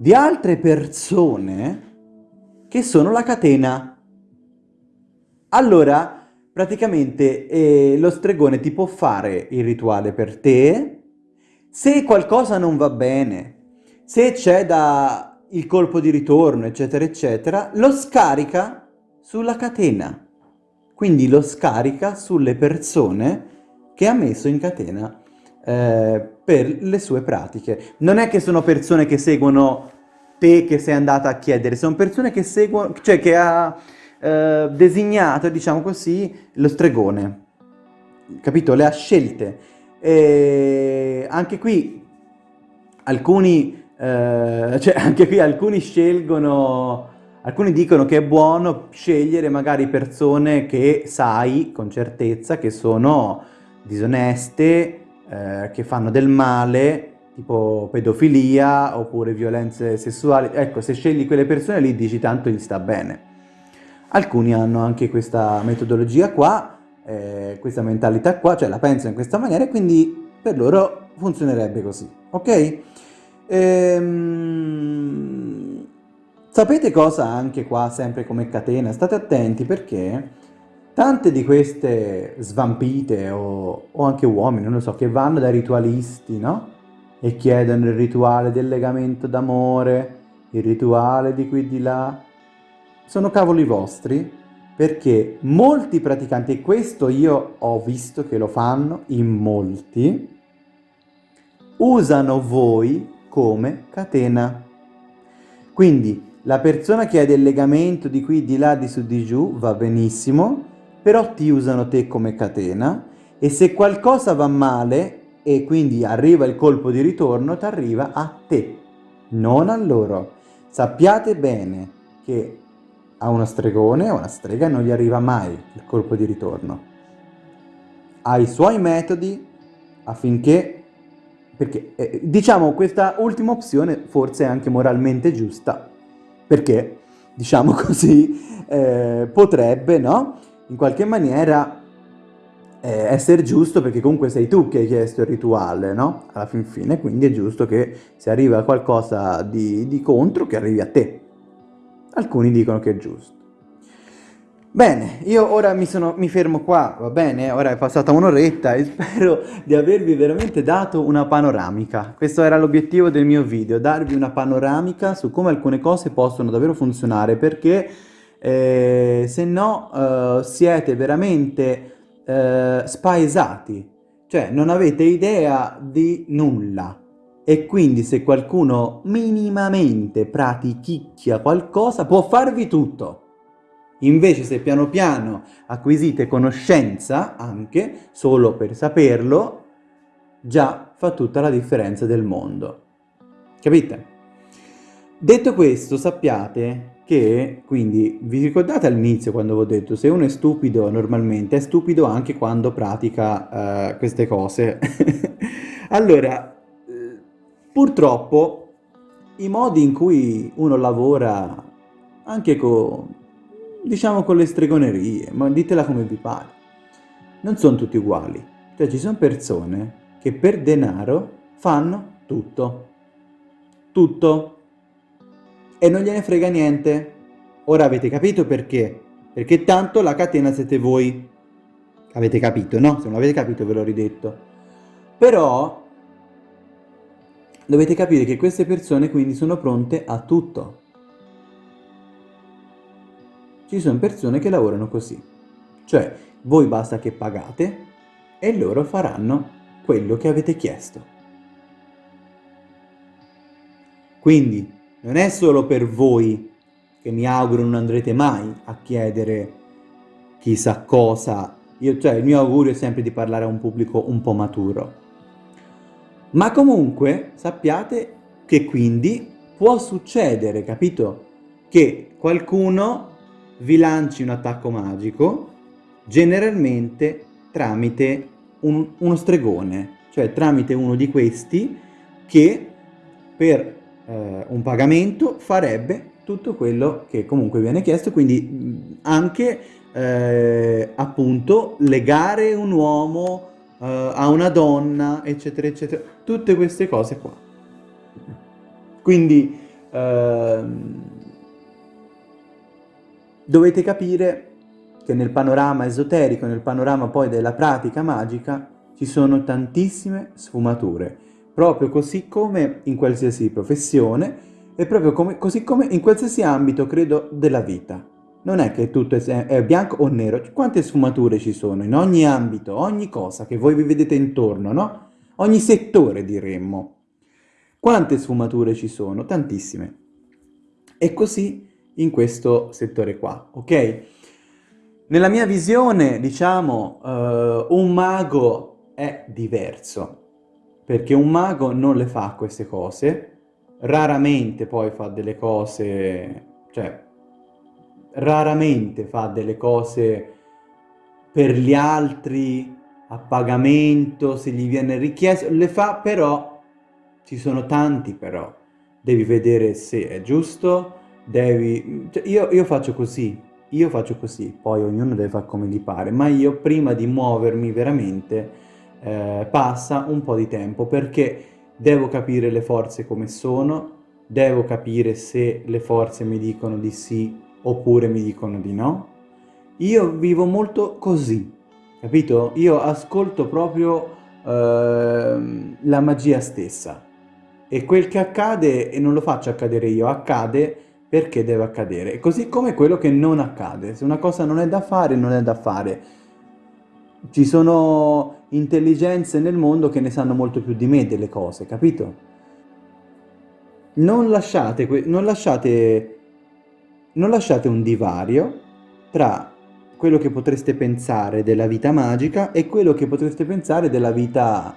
di altre persone che sono la catena. Allora, praticamente eh, lo stregone ti può fare il rituale per te, se qualcosa non va bene, se c'è da il colpo di ritorno, eccetera, eccetera, lo scarica sulla catena. Quindi lo scarica sulle persone che ha messo in catena eh, per le sue pratiche. Non è che sono persone che seguono te che sei andata a chiedere, sono persone che seguono, cioè che ha eh, designato, diciamo così, lo stregone. Capito? Le ha scelte. E anche qui alcuni, eh, cioè anche qui alcuni scelgono Alcuni dicono che è buono scegliere magari persone che sai con certezza che sono disoneste, eh, che fanno del male, tipo pedofilia oppure violenze sessuali. Ecco, se scegli quelle persone lì dici tanto gli sta bene. Alcuni hanno anche questa metodologia qua, eh, questa mentalità qua, cioè la pensano in questa maniera e quindi per loro funzionerebbe così, ok? Ehm... Sapete cosa anche qua, sempre come catena? State attenti perché tante di queste svampite o, o anche uomini, non lo so, che vanno dai ritualisti, no? E chiedono il rituale del legamento d'amore, il rituale di qui di là. Sono cavoli vostri perché molti praticanti, e questo io ho visto che lo fanno in molti, usano voi come catena. Quindi la persona che ha del legamento di qui, di là, di su, di giù, va benissimo, però ti usano te come catena e se qualcosa va male e quindi arriva il colpo di ritorno, ti arriva a te, non a loro. Sappiate bene che a uno stregone o una strega non gli arriva mai il colpo di ritorno. Ha i suoi metodi affinché, perché eh, diciamo questa ultima opzione forse è anche moralmente giusta, perché, diciamo così, eh, potrebbe, no? In qualche maniera eh, essere giusto perché comunque sei tu che hai chiesto il rituale, no? Alla fin fine, quindi è giusto che se arriva qualcosa di, di contro, che arrivi a te. Alcuni dicono che è giusto. Bene, io ora mi, sono, mi, fermo qua, va bene? Ora è passata un'oretta e spero di avervi veramente dato una panoramica. Questo era l'obiettivo del mio video, darvi una panoramica su come alcune cose possono davvero funzionare, perché eh, se no eh, siete veramente eh, spaesati, cioè non avete idea di nulla. E quindi se qualcuno minimamente pratichicchia qualcosa può farvi tutto. Invece se piano piano acquisite conoscenza anche, solo per saperlo, già fa tutta la differenza del mondo. Capite? Detto questo, sappiate che, quindi, vi ricordate all'inizio quando ho detto, se uno è stupido normalmente, è stupido anche quando pratica uh, queste cose. allora, eh, purtroppo, i modi in cui uno lavora anche con diciamo con le stregonerie, ma ditela come vi pare. Non sono tutti uguali. Cioè ci sono persone che per denaro fanno tutto. Tutto. E non gliene frega niente. Ora avete capito perché? Perché tanto la catena siete voi. Avete capito, no? Se non l'avete capito ve l'ho ridetto. Però dovete capire che queste persone quindi sono pronte a tutto. Ci sono persone che lavorano così, cioè voi basta che pagate e loro faranno quello che avete chiesto. Quindi non è solo per voi che mi auguro non andrete mai a chiedere chissà cosa, Io, cioè il mio augurio è sempre di parlare a un pubblico un po' maturo. Ma comunque sappiate che quindi può succedere, capito? Che qualcuno vi lanci un attacco magico, generalmente tramite un, uno stregone, cioè tramite uno di questi che per eh, un pagamento farebbe tutto quello che comunque viene chiesto, quindi anche eh, appunto legare un uomo eh, a una donna, eccetera, eccetera, tutte queste cose qua. Quindi eh, dovete capire che nel panorama esoterico, nel panorama poi della pratica magica, ci sono tantissime sfumature, proprio così come in qualsiasi professione e proprio come, così come in qualsiasi ambito, credo, della vita. Non è che tutto è, bianco o nero, quante sfumature ci sono in ogni ambito, ogni cosa che voi vi vedete intorno, no? Ogni settore diremmo. Quante sfumature ci sono? Tantissime. E così in questo settore qua, ok? Nella mia visione, diciamo, uh, un mago è diverso, perché un mago non le fa queste cose, raramente poi fa delle cose, cioè, raramente fa delle cose per gli altri, a pagamento, se gli viene richiesto, le fa però, ci sono tanti però, devi vedere se è giusto, devi... Cioè, io, io faccio così, io faccio così, poi ognuno deve fare come gli pare, ma io prima di muovermi veramente eh, passa un po' di tempo perché devo capire le forze come sono, devo capire se le forze mi dicono di sì oppure mi dicono di no. Io vivo molto così, capito? Io ascolto proprio eh, la magia stessa e quel che accade, e non lo faccio accadere io, accade perché deve accadere. Così come quello che non accade. Se una cosa non è da fare, non è da fare. Ci sono intelligenze nel mondo che ne sanno molto più di me delle cose, capito? Non lasciate, non lasciate, non lasciate un divario tra quello che potreste pensare della vita magica e quello che potreste pensare della vita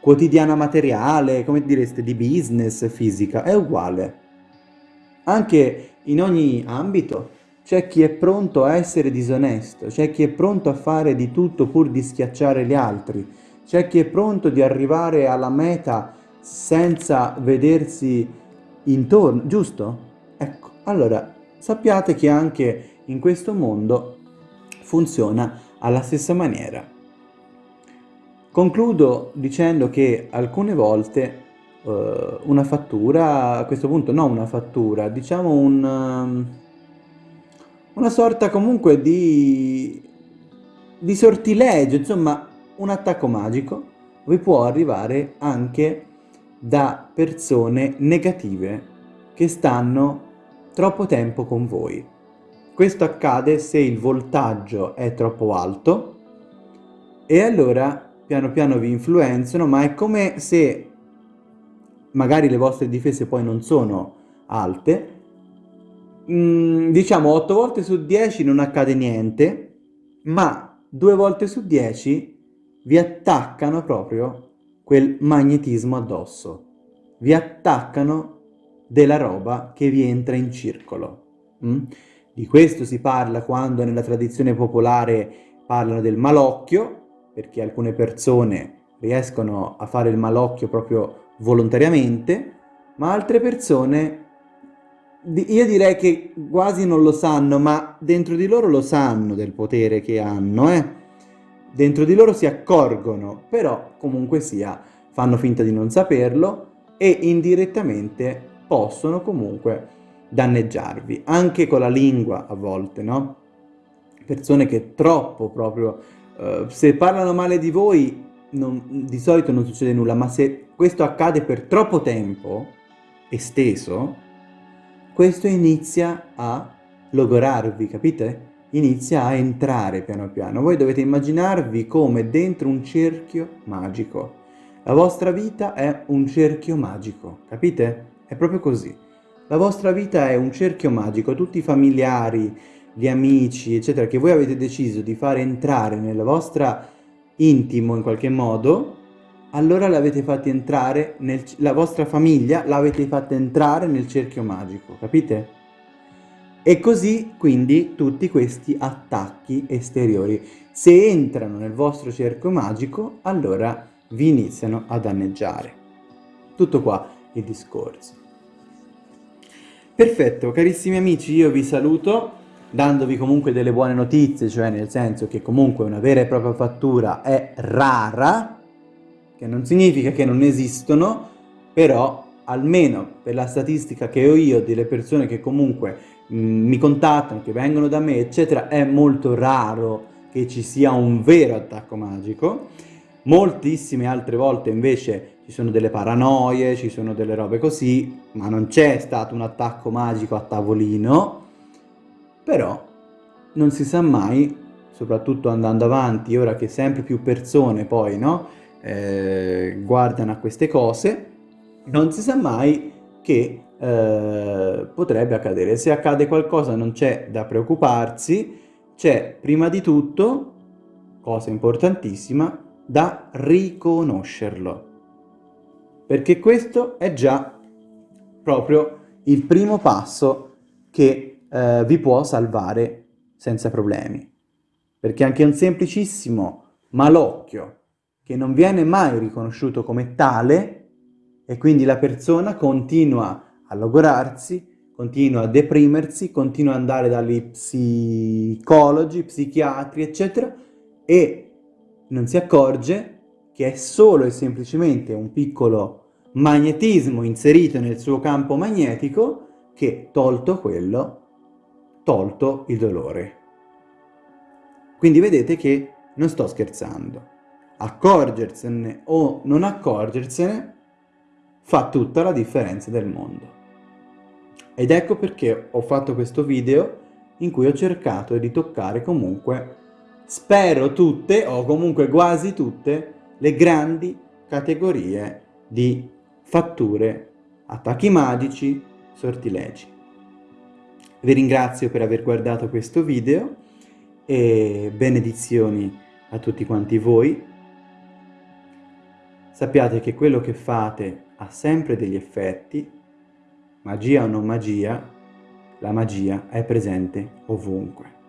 quotidiana materiale, come direste, di business, fisica. È uguale. Anche in ogni ambito c'è chi è pronto a essere disonesto, c'è chi è pronto a fare di tutto pur di schiacciare gli altri, c'è chi è pronto di arrivare alla meta senza vedersi intorno, giusto? Ecco, allora sappiate che anche in questo mondo funziona alla stessa maniera. Concludo dicendo che alcune volte uh, una fattura, a questo punto no una fattura, diciamo un, um, una sorta comunque di, di sortilegio, insomma un attacco magico vi può arrivare anche da persone negative che stanno troppo tempo con voi. Questo accade se il voltaggio è troppo alto e allora piano piano vi influenzano, ma è come se magari le vostre difese poi non sono alte, mm, diciamo 8 volte su 10 non accade niente, ma 2 volte su 10 vi attaccano proprio quel magnetismo addosso, vi attaccano della roba che vi entra in circolo. Mm? Di questo si parla quando nella tradizione popolare parlano del malocchio, perché alcune persone riescono a fare il malocchio proprio volontariamente, ma altre persone, io direi che quasi non lo sanno, ma dentro di loro lo sanno del potere che hanno, eh? Dentro di loro si accorgono, però comunque sia, fanno finta di non saperlo e indirettamente possono comunque danneggiarvi, anche con la lingua a volte, no? Persone che troppo proprio, uh, se parlano male di voi, non, di solito non succede nulla, ma se questo accade per troppo tempo, esteso, questo inizia a logorarvi, capite? Inizia a entrare piano piano. Voi dovete immaginarvi come dentro un cerchio magico. La vostra vita è un cerchio magico, capite? È proprio così. La vostra vita è un cerchio magico, tutti i familiari, gli amici, eccetera, che voi avete deciso di fare entrare nella vostra intimo in qualche modo, allora l'avete fatti entrare, nel, la vostra famiglia l'avete fatta entrare nel cerchio magico, capite? E così quindi tutti questi attacchi esteriori, se entrano nel vostro cerchio magico, allora vi iniziano a danneggiare. Tutto qua il discorso. Perfetto, carissimi amici, io vi saluto dandovi comunque delle buone notizie, cioè nel senso che comunque una vera e propria fattura è rara, che non significa che non esistono, però almeno per la statistica che ho io delle persone che comunque mh, mi contattano, che vengono da me, eccetera, è molto raro che ci sia un vero attacco magico. Moltissime altre volte invece ci sono delle paranoie, ci sono delle robe così, ma non c'è stato un attacco magico a tavolino, però non si sa mai, soprattutto andando avanti, ora che sempre più persone poi no, eh, guardano a queste cose, non si sa mai che eh, potrebbe accadere. Se accade qualcosa non c'è da preoccuparsi, c'è prima di tutto, cosa importantissima, da riconoscerlo. Perché questo è già proprio il primo passo che eh, vi può salvare senza problemi. Perché anche un semplicissimo malocchio che non viene mai riconosciuto come tale e quindi la persona continua a logorarsi, continua a deprimersi, continua ad andare dagli psicologi, psichiatri, eccetera, e non si accorge che è solo e semplicemente un piccolo magnetismo inserito nel suo campo magnetico che, tolto quello, tolto il dolore. Quindi vedete che non sto scherzando. Accorgersene o non accorgersene fa tutta la differenza del mondo. Ed ecco perché ho fatto questo video in cui ho cercato di toccare comunque, spero tutte, o comunque quasi tutte, le grandi categorie di fatture, attacchi magici, sortilegi. Vi ringrazio per aver guardato questo video e benedizioni a tutti quanti voi. Sappiate che quello che fate ha sempre degli effetti, magia o non magia, la magia è presente ovunque.